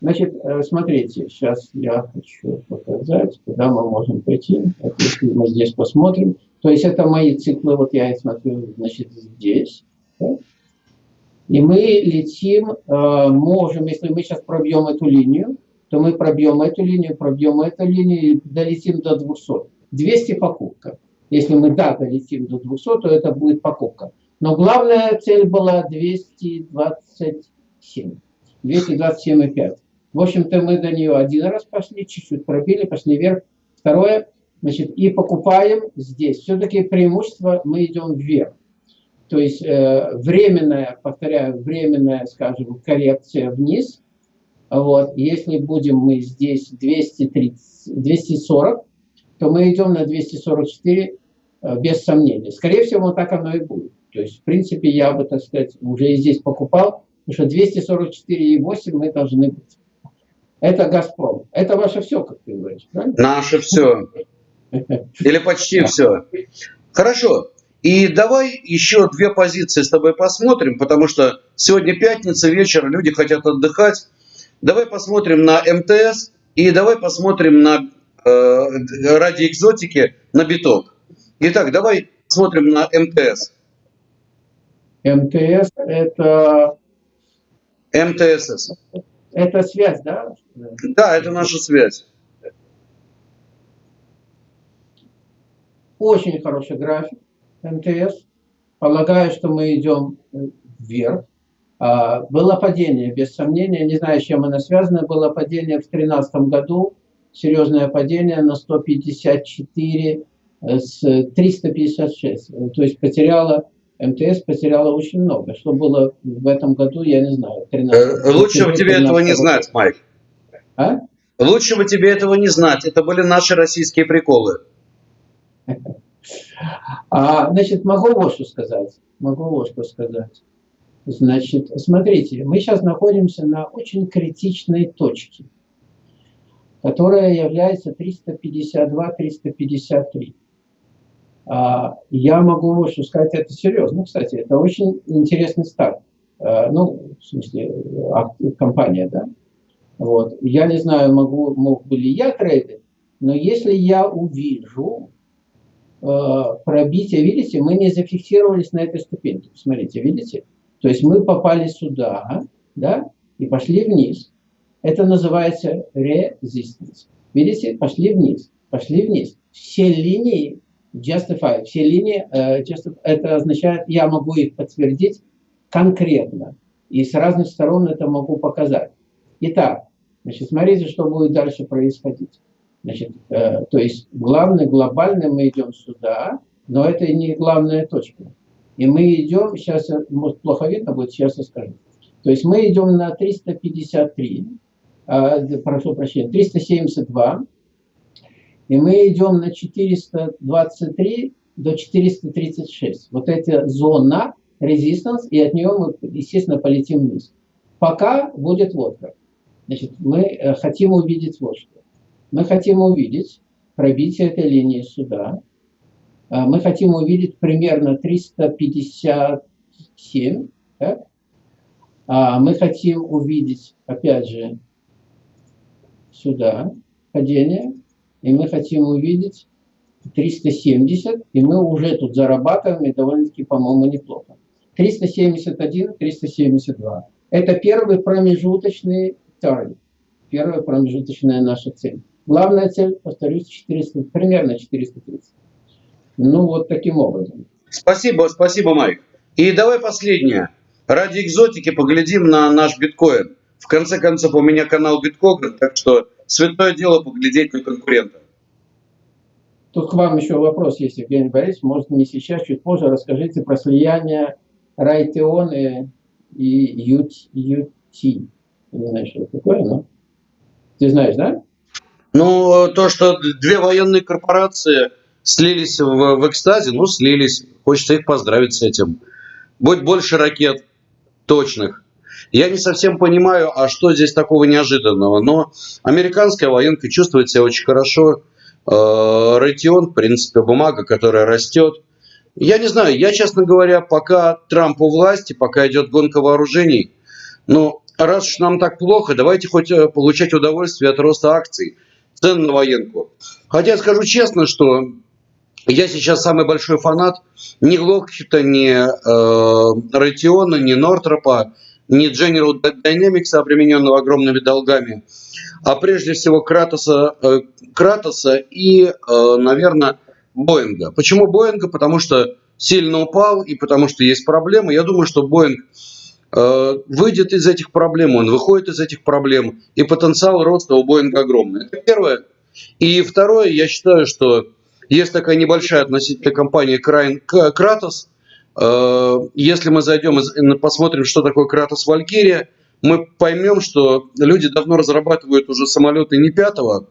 Значит, э, смотрите, сейчас я хочу показать, куда мы можем пойти. Вот если мы здесь посмотрим. То есть это мои циклы, вот я их смотрю, значит, здесь. И мы летим, э, можем, если мы сейчас пробьем эту линию, то мы пробьем эту линию, пробьем эту линию и долетим до 200. 200 покупка. Если мы, да, долетим до 200, то это будет покупка. Но главная цель была 227. 227,5. В общем-то, мы до нее один раз пошли, чуть-чуть пробили, пошли вверх. Второе, значит, и покупаем здесь. Все-таки преимущество мы идем вверх. То есть э, временная, повторяю, временная, скажем, коррекция вниз. Вот, если будем мы здесь 230, 240, то мы идем на 244 э, без сомнения. Скорее всего, так оно и будет. То есть, в принципе, я бы, так сказать, уже и здесь покупал, потому что 244,8 мы должны быть. Это «Газпром». Это ваше все, как ты говоришь, правильно? Наше все. Или почти все. Хорошо. И давай еще две позиции с тобой посмотрим, потому что сегодня пятница, вечер, люди хотят отдыхать. Давай посмотрим на МТС и давай посмотрим на э, ради экзотики на биток. Итак, давай посмотрим на МТС. МТС это... МТС. Это связь, да? Да, это наша связь. Очень хороший график МТС. Полагаю, что мы идем вверх. А, было падение, без сомнения. Не знаю, с чем оно связано. Было падение в 2013 году. серьезное падение на 154 э, с 356. То есть потеряла, МТС потеряла очень много. Что было в этом году, я не знаю. 13, э, Лучше бы тебе этого не знать, Майк. А? Лучше бы тебе этого не знать. Это были наши российские приколы. А, значит, могу вот что сказать. Могу вот что сказать. Значит, смотрите, мы сейчас находимся на очень критичной точке, которая является 352-353. А, я могу вот что сказать, это серьезно, кстати, это очень интересный старт. А, ну, в смысле, компания, да. Вот. Я не знаю, могу, мог бы ли я трейдить, но если я увижу Э, пробитие, видите, мы не зафиксировались на этой ступеньке. Посмотрите, видите? То есть мы попали сюда, да, и пошли вниз. Это называется resistance. Видите, пошли вниз, пошли вниз. Все линии justify, все линии, uh, justify, это означает, я могу их подтвердить конкретно. И с разных сторон это могу показать. Итак, значит, смотрите, что будет дальше происходить. Значит, э, то есть главное, глобально мы идем сюда, но это не главная точка. И мы идем, сейчас, может, плохо видно будет, сейчас я скажу. То есть мы идем на 353, э, прошу прощения, 372, и мы идем на 423 до 436. Вот эта зона резистанс, и от нее мы, естественно, полетим вниз. Пока будет вот как. Значит, мы э, хотим увидеть вот что. Мы хотим увидеть пробитие этой линии сюда. А, мы хотим увидеть примерно 357. Так? А, мы хотим увидеть, опять же, сюда падение. И мы хотим увидеть 370. И мы уже тут зарабатываем, и довольно-таки, по-моему, неплохо. 371, 372. Это первый промежуточный таргет. Первая промежуточная наша цель. Главная цель, повторюсь, 400, примерно 430. Ну, вот таким образом. Спасибо, спасибо, Майк. И давай последнее. Ради экзотики поглядим на наш биткоин. В конце концов, у меня канал биткоин, так что святое дело поглядеть на конкурента. Тут к вам еще вопрос есть, Евгений Борисович. Может, не сейчас, чуть позже расскажите про слияние Райтеон и, и UT. Не знаю, что это такое, но... Ты знаешь, да? Ну, то, что две военные корпорации слились в, в экстазе, ну, слились. Хочется их поздравить с этим. Будет больше ракет точных. Я не совсем понимаю, а что здесь такого неожиданного. Но американская военка чувствует себя очень хорошо. Э, Райтион, в принципе, бумага, которая растет. Я не знаю, я, честно говоря, пока Трамп у власти, пока идет гонка вооружений, ну, раз уж нам так плохо, давайте хоть э, получать удовольствие от роста акций цен на военку. Хотя скажу честно, что я сейчас самый большой фанат ни Локхита, ни э, Райтиона, ни Нортропа, ни General Dynamics, обремененного огромными долгами, а прежде всего Кратоса, э, Кратоса и, э, наверное, Боинга. Почему Боинга? Потому что сильно упал и потому что есть проблемы. Я думаю, что Боинг Э, выйдет из этих проблем, он выходит из этих проблем, и потенциал роста у Боинга огромный. Это первое. И второе, я считаю, что есть такая небольшая относительно компания Кратос. Э, если мы зайдем и посмотрим, что такое Кратос Валькирия, мы поймем, что люди давно разрабатывают уже самолеты не пятого,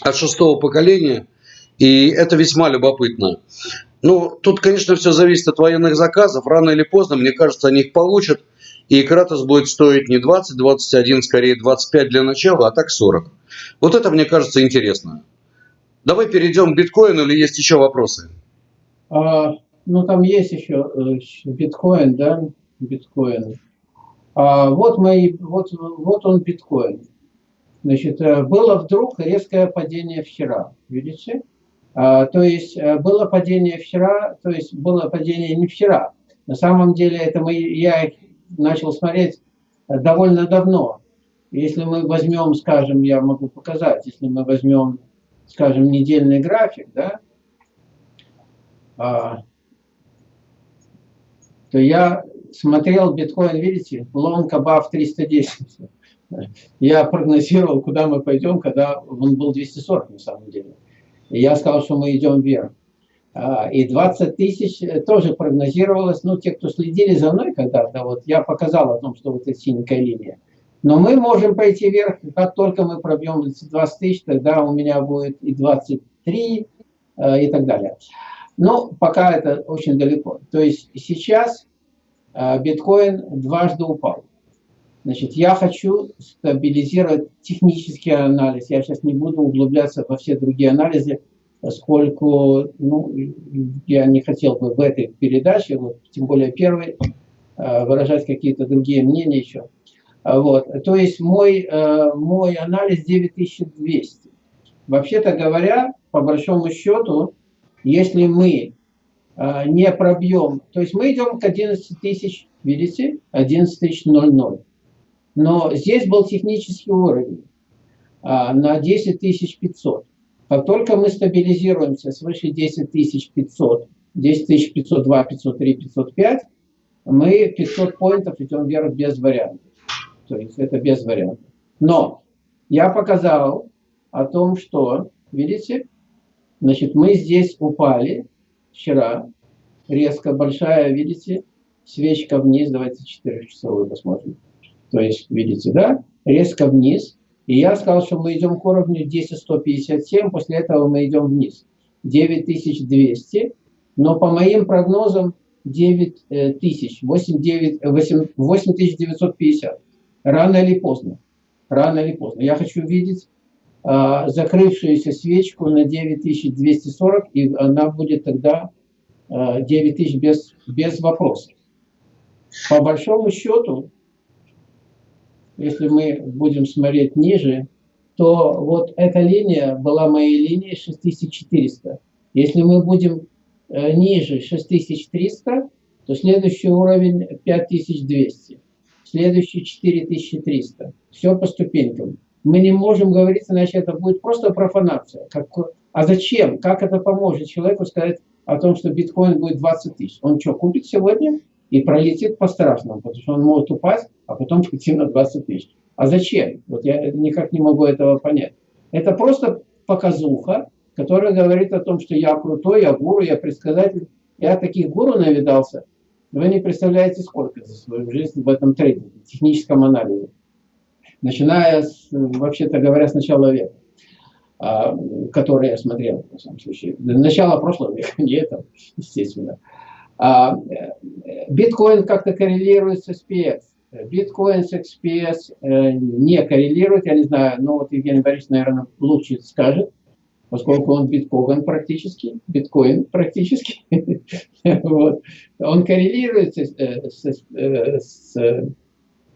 а шестого поколения, и это весьма любопытно. Ну, тут, конечно, все зависит от военных заказов. Рано или поздно, мне кажется, они их получат. И Кратос будет стоить не 20, 21, скорее 25 для начала, а так 40. Вот это, мне кажется, интересно. Давай перейдем к биткоину или есть еще вопросы? А, ну, там есть еще э, биткоин, да, биткоин. А, вот, мои, вот, вот он биткоин. Значит, э, было вдруг резкое падение вчера, видите? А, то есть э, было падение вчера, то есть было падение не вчера. На самом деле это мы, я начал смотреть э, довольно давно. Если мы возьмем, скажем, я могу показать, если мы возьмем, скажем, недельный график, да, а, то я смотрел биткоин, видите, long above 310. Я прогнозировал, куда мы пойдем, когда он был 240 на самом деле. Я сказал, что мы идем вверх. А, и 20 тысяч тоже прогнозировалось. Ну, те, кто следили за мной когда-то, вот я показал о том, что вот эта синенькая линия. Но мы можем пойти вверх, как только мы пробьем 20 тысяч, тогда у меня будет и 23, э, и так далее. Но пока это очень далеко. То есть сейчас э, биткоин дважды упал. Значит, я хочу стабилизировать технический анализ. Я сейчас не буду углубляться во все другие анализы, поскольку ну, я не хотел бы в этой передаче, вот, тем более первой, э, выражать какие-то другие мнения еще. Вот. То есть мой, э, мой анализ 9200. Вообще-то говоря, по большому счету, если мы э, не пробьем, то есть мы идем к 11 тысяч, видите, 11 тысяч 00. Но здесь был технический уровень а, на 10 500. Как только мы стабилизируемся свыше 10 500, 10 502, 503, 505, мы 500 поинтов идем вверх без вариантов. То есть это без вариантов. Но я показал о том, что, видите, значит, мы здесь упали вчера, резко большая, видите, свечка вниз, давайте 4 часовую посмотрим. То есть, видите, да, резко вниз. И я сказал, что мы идем к уровню 10157, после этого мы идем вниз. 9200, но по моим прогнозам 9000, 8950 рано или поздно. Рано или поздно. Я хочу видеть а, закрывшуюся свечку на 9240, и она будет тогда а, 9000 без, без вопросов. По большому счету, если мы будем смотреть ниже, то вот эта линия была моей линией 6400. Если мы будем э, ниже 6300, то следующий уровень 5200 следующий 4300. Все по ступенькам. Мы не можем говорить, иначе это будет просто профанация. Как, а зачем? Как это поможет человеку сказать о том, что биткоин будет 20 тысяч? Он что, купит сегодня и пролетит по-страшному, потому что он может упасть, а потом пойти на 20 тысяч. А зачем? Вот я никак не могу этого понять. Это просто показуха, которая говорит о том, что я крутой, я гуру, я предсказатель. Я таких гуру навидался, вы не представляете, сколько за свою жизнь в этом трейдинге, техническом анализе. Начиная, с, вообще-то говоря, с начала века, а, который я смотрел, в самом случае. Начало прошлого века, не этого, естественно. А, биткоин как-то коррелирует с SPX. Биткоин с XPS э, не коррелирует, я не знаю, но вот Евгений Борисович, наверное, лучше скажет поскольку он биткоин практически, биткоин практически, вот. он коррелирует с, э, с, э, с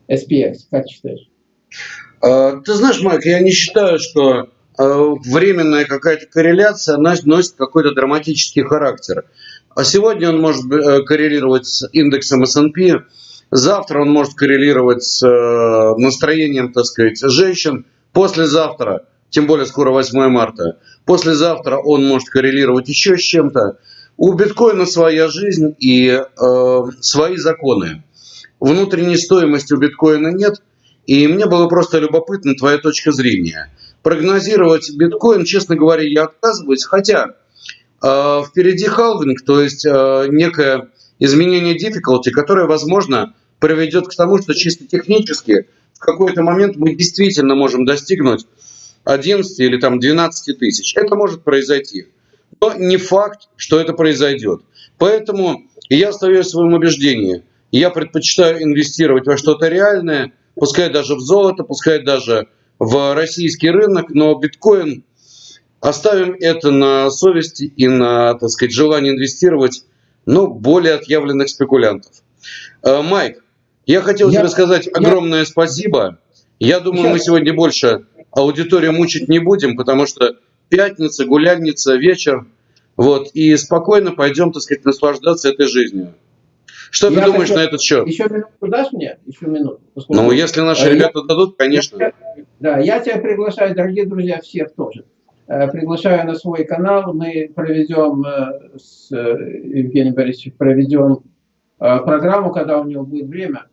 SPX, как считаешь? А, ты знаешь, Майк, я не считаю, что временная какая-то корреляция носит какой-то драматический характер. А сегодня он может э, коррелировать с индексом S&P, завтра он может коррелировать с настроением, так сказать, женщин, послезавтра – тем более скоро 8 марта. Послезавтра он может коррелировать еще с чем-то. У биткоина своя жизнь и э, свои законы. Внутренней стоимости у биткоина нет. И мне было просто любопытно твоя точка зрения. Прогнозировать биткоин, честно говоря, я отказываюсь. Хотя э, впереди халвинг, то есть э, некое изменение difficulty, которое, возможно, приведет к тому, что чисто технически в какой-то момент мы действительно можем достигнуть 11 или там 12 тысяч. Это может произойти. Но не факт, что это произойдет. Поэтому я остаюсь в своем убеждении. Я предпочитаю инвестировать во что-то реальное, пускай даже в золото, пускай даже в российский рынок, но биткоин оставим это на совести и на, так сказать, желание инвестировать, но более отъявленных спекулянтов. Э, Майк, я хотел я, тебе сказать огромное я, спасибо. Я думаю, сейчас. мы сегодня больше аудиторию мучить не будем, потому что пятница, гулянница, вечер. Вот, и спокойно пойдем, так сказать, наслаждаться этой жизнью. Что я ты думаешь хочу... на этот счет? Еще минуту дашь мне? Еще минуту. Поскольку... Ну, если наши я... ребята дадут, конечно. Я... Да, я тебя приглашаю, дорогие друзья, всех тоже. Э, приглашаю на свой канал. Мы проведем э, с э, Евгением Борисовичем проведем программу, когда у него будет время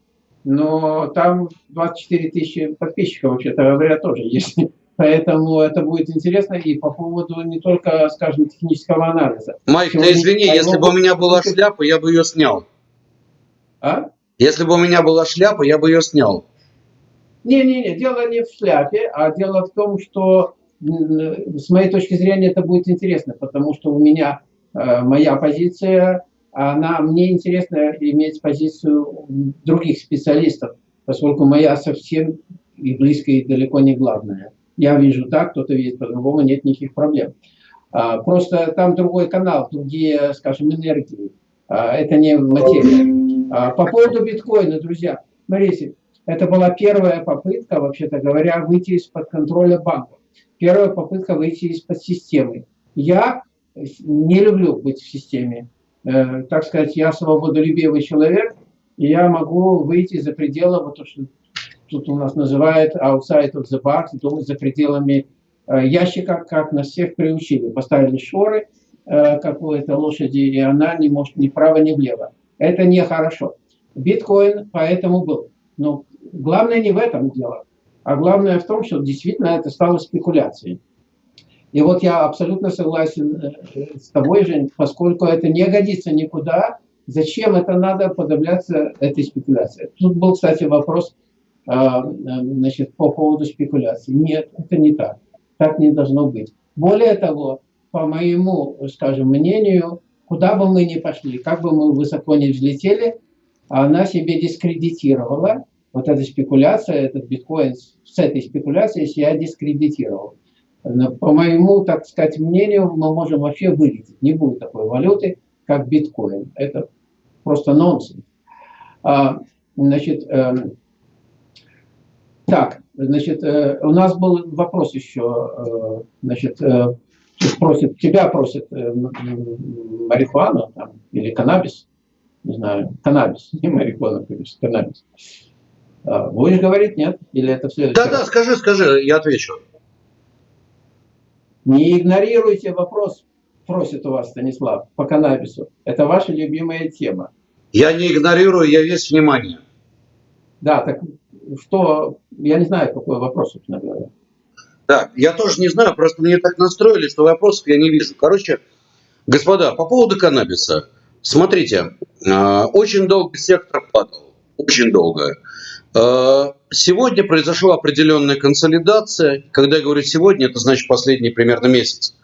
но там 24 тысячи подписчиков, вообще-то говоря, тоже есть. Поэтому это будет интересно и по поводу не только, скажем, технического анализа. Майк, ты извини, если бы у меня была шляпа, я бы ее снял. А? Если бы у меня была шляпа, я бы ее снял. Не-не-не, дело не в шляпе, а дело в том, что с моей точки зрения это будет интересно, потому что у меня э, моя позиция, она мне интересно иметь позицию других специалистов, поскольку моя совсем и близко, и далеко не главная. Я вижу так, кто-то видит по-другому, нет никаких проблем. А, просто там другой канал, другие, скажем, энергии. А, это не материя. А, по поводу биткоина, друзья, смотрите, это была первая попытка, вообще-то говоря, выйти из-под контроля банков. Первая попытка выйти из-под системы. Я не люблю быть в системе. Э, так сказать, я свободолюбивый человек, и я могу выйти за пределы, вот то, что тут у нас называют outside of the box, думать за пределами э, ящика, как нас всех приучили. Поставили шоры э, какой-то лошади, и она не может ни вправо, ни влево. Это нехорошо. Биткоин поэтому был. Но главное не в этом дело, а главное в том, что действительно это стало спекуляцией. И вот я абсолютно согласен э, с тобой, Жень, поскольку это не годится никуда, зачем это надо подавляться этой спекуляцией? Тут был, кстати, вопрос а, значит, по поводу спекуляций. Нет, это не так. Так не должно быть. Более того, по моему, скажем, мнению, куда бы мы ни пошли, как бы мы высоко ни взлетели, она себе дискредитировала, вот эта спекуляция, этот биткоин с этой спекуляцией себя дискредитировал. По моему, так сказать, мнению, мы можем вообще вылететь. Не будет такой валюты, как биткоин. Это просто нонсенс. А, значит, эм, так, значит, э, у нас был вопрос еще, э, значит, э, просит, тебя просит марихуану там, или каннабис, не знаю, каннабис, не марихуана, конечно, каннабис. А, будешь говорить, нет? Или это все? Да, да, скажи, скажи, я отвечу. Не игнорируйте вопрос, просит у вас Станислав, по каннабису. Это ваша любимая тема. Я не игнорирую, я весь внимание. Да, так что, я не знаю, какой вопрос, собственно говоря. Да, я тоже не знаю, просто мне так настроили, что вопросов я не вижу. Короче, господа, по поводу каннабиса. Смотрите, а, очень долго сектор падал, очень долго. А, сегодня произошла определенная консолидация. Когда я говорю сегодня, это значит последний примерно месяц.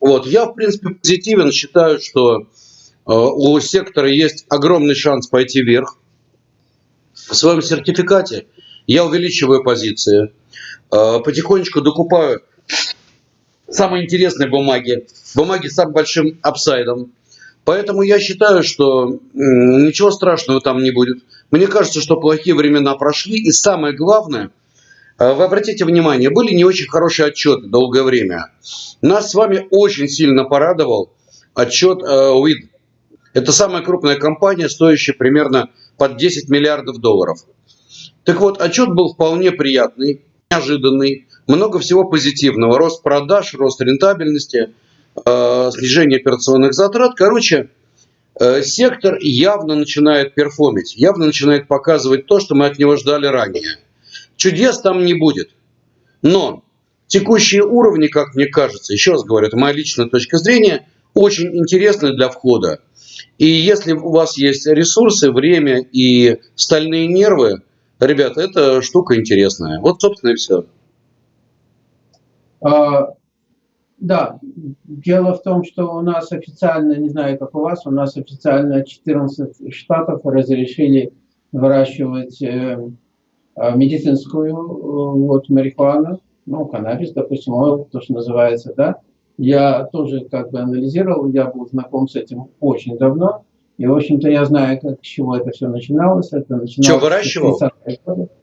Вот, я, в принципе, позитивен, считаю, что а, у сектора есть огромный шанс пойти вверх в своем сертификате я увеличиваю позиции, э, потихонечку докупаю самые интересные бумаги, бумаги с самым большим апсайдом. Поэтому я считаю, что ничего страшного там не будет. Мне кажется, что плохие времена прошли. И самое главное, э, вы обратите внимание, были не очень хорошие отчеты долгое время. Нас с вами очень сильно порадовал отчет. Э, Это самая крупная компания, стоящая примерно под 10 миллиардов долларов. Так вот, отчет был вполне приятный, неожиданный, много всего позитивного. Рост продаж, рост рентабельности, снижение операционных затрат. Короче, э, сектор явно начинает перформить, явно начинает показывать то, что мы от него ждали ранее. Чудес там не будет. Но текущие уровни, как мне кажется, еще раз говорю, это моя личная точка зрения, очень интересны для входа. И если у вас есть ресурсы, время и стальные нервы, ребята, это штука интересная. Вот, собственно, и все. А, да, дело в том, что у нас официально, не знаю, как у вас, у нас официально 14 штатов разрешили выращивать э, а, медицинскую э, вот, марихуану, ну, каннабис, допустим, то, что называется, да, я тоже как бы анализировал, я был знаком с этим очень давно. И, в общем-то, я знаю, как, с чего это все начиналось. Это начиналось Что, выращивал?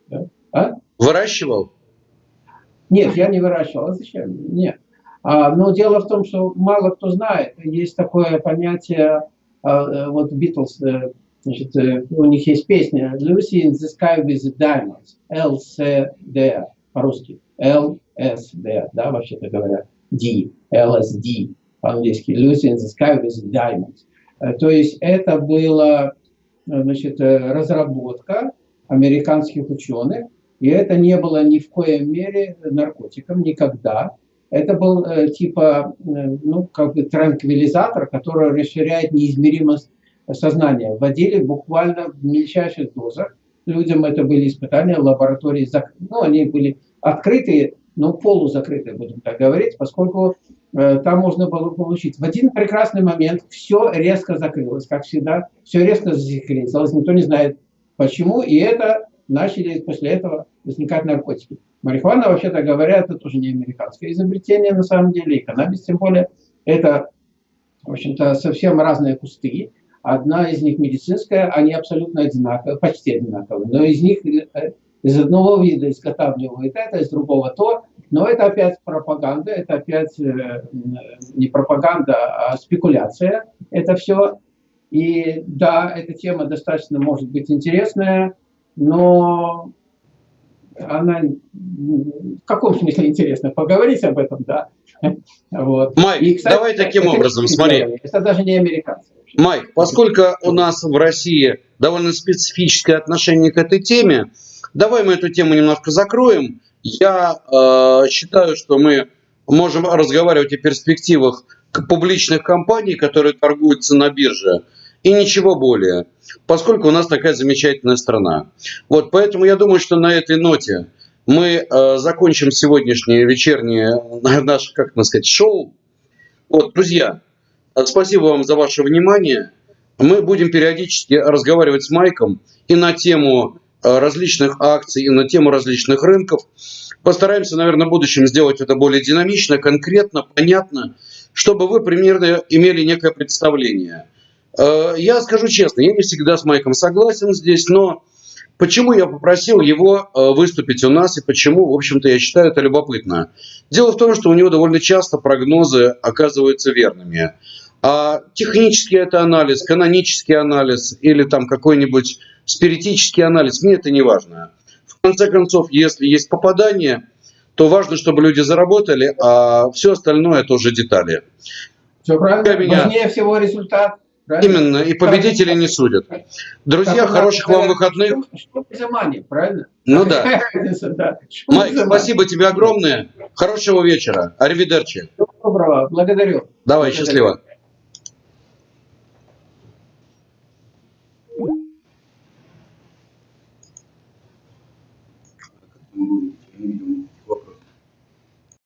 Да. А? Выращивал? Нет, я не выращивал. А зачем? Нет. А, но дело в том, что мало кто знает. Есть такое понятие, а, э, вот Битлз, э, значит, э, у них есть песня «Lucy in the sky with diamonds», LCD по-русски, LSD, да, вообще-то говоря. D, LSD по-английски, Lucy in the Sky with Diamonds. Э, то есть это была значит, разработка американских ученых, и это не было ни в коем мере наркотиком никогда. Это был э, типа, э, ну, как бы транквилизатор, который расширяет неизмеримость сознания. Вводили буквально в мельчайших дозах. Людям это были испытания лаборатории, ну, они были открытые, но полузакрытые, будем так говорить, поскольку э, там можно было получить. В один прекрасный момент все резко закрылось, как всегда, все резко засекретилось, никто не знает почему, и это начали после этого возникать наркотики. Марихуана, вообще-то говоря, это тоже не американское изобретение на самом деле, и каннабис тем более. Это, в общем-то, совсем разные кусты. Одна из них медицинская, они абсолютно одинаковые, почти одинаковые. Но из них э, из одного вида изготавливают это, из другого то. Но это опять пропаганда, это опять э, не пропаганда, а спекуляция. Это все. И да, эта тема достаточно может быть интересная, но она в каком смысле интересно? Поговорить об этом, да. Вот. Майк, И, кстати, давай таким образом, смотри. Это даже не американцы. Майк, поскольку у нас в России довольно специфическое отношение к этой теме, давай мы эту тему немножко закроем. Я э, считаю, что мы можем разговаривать о перспективах публичных компаний, которые торгуются на бирже, и ничего более, поскольку у нас такая замечательная страна. Вот, поэтому я думаю, что на этой ноте мы э, закончим сегодняшнее вечернее наше, как нам сказать, шоу. Вот, друзья, спасибо вам за ваше внимание. Мы будем периодически разговаривать с Майком и на тему э, различных акций, и на тему различных рынков. Постараемся, наверное, в будущем сделать это более динамично, конкретно, понятно, чтобы вы примерно имели некое представление – я скажу честно, я не всегда с Майком согласен здесь, но почему я попросил его э, выступить у нас и почему, в общем-то, я считаю это любопытно. Дело в том, что у него довольно часто прогнозы оказываются верными. А технический это анализ, канонический анализ или там какой-нибудь спиритический анализ, мне это не важно. В конце концов, если есть попадание, то важно, чтобы люди заработали, а все остальное это уже детали. Все правильно. Меня... Важнее всего результат. Правильно? Именно, и победители не судят. Друзья, хороших вам выходных. Что за мани, правильно? Ну да. Майк, спасибо тебе огромное. Хорошего вечера. Аривидерчи. Доброго, благодарю. Давай, счастливо.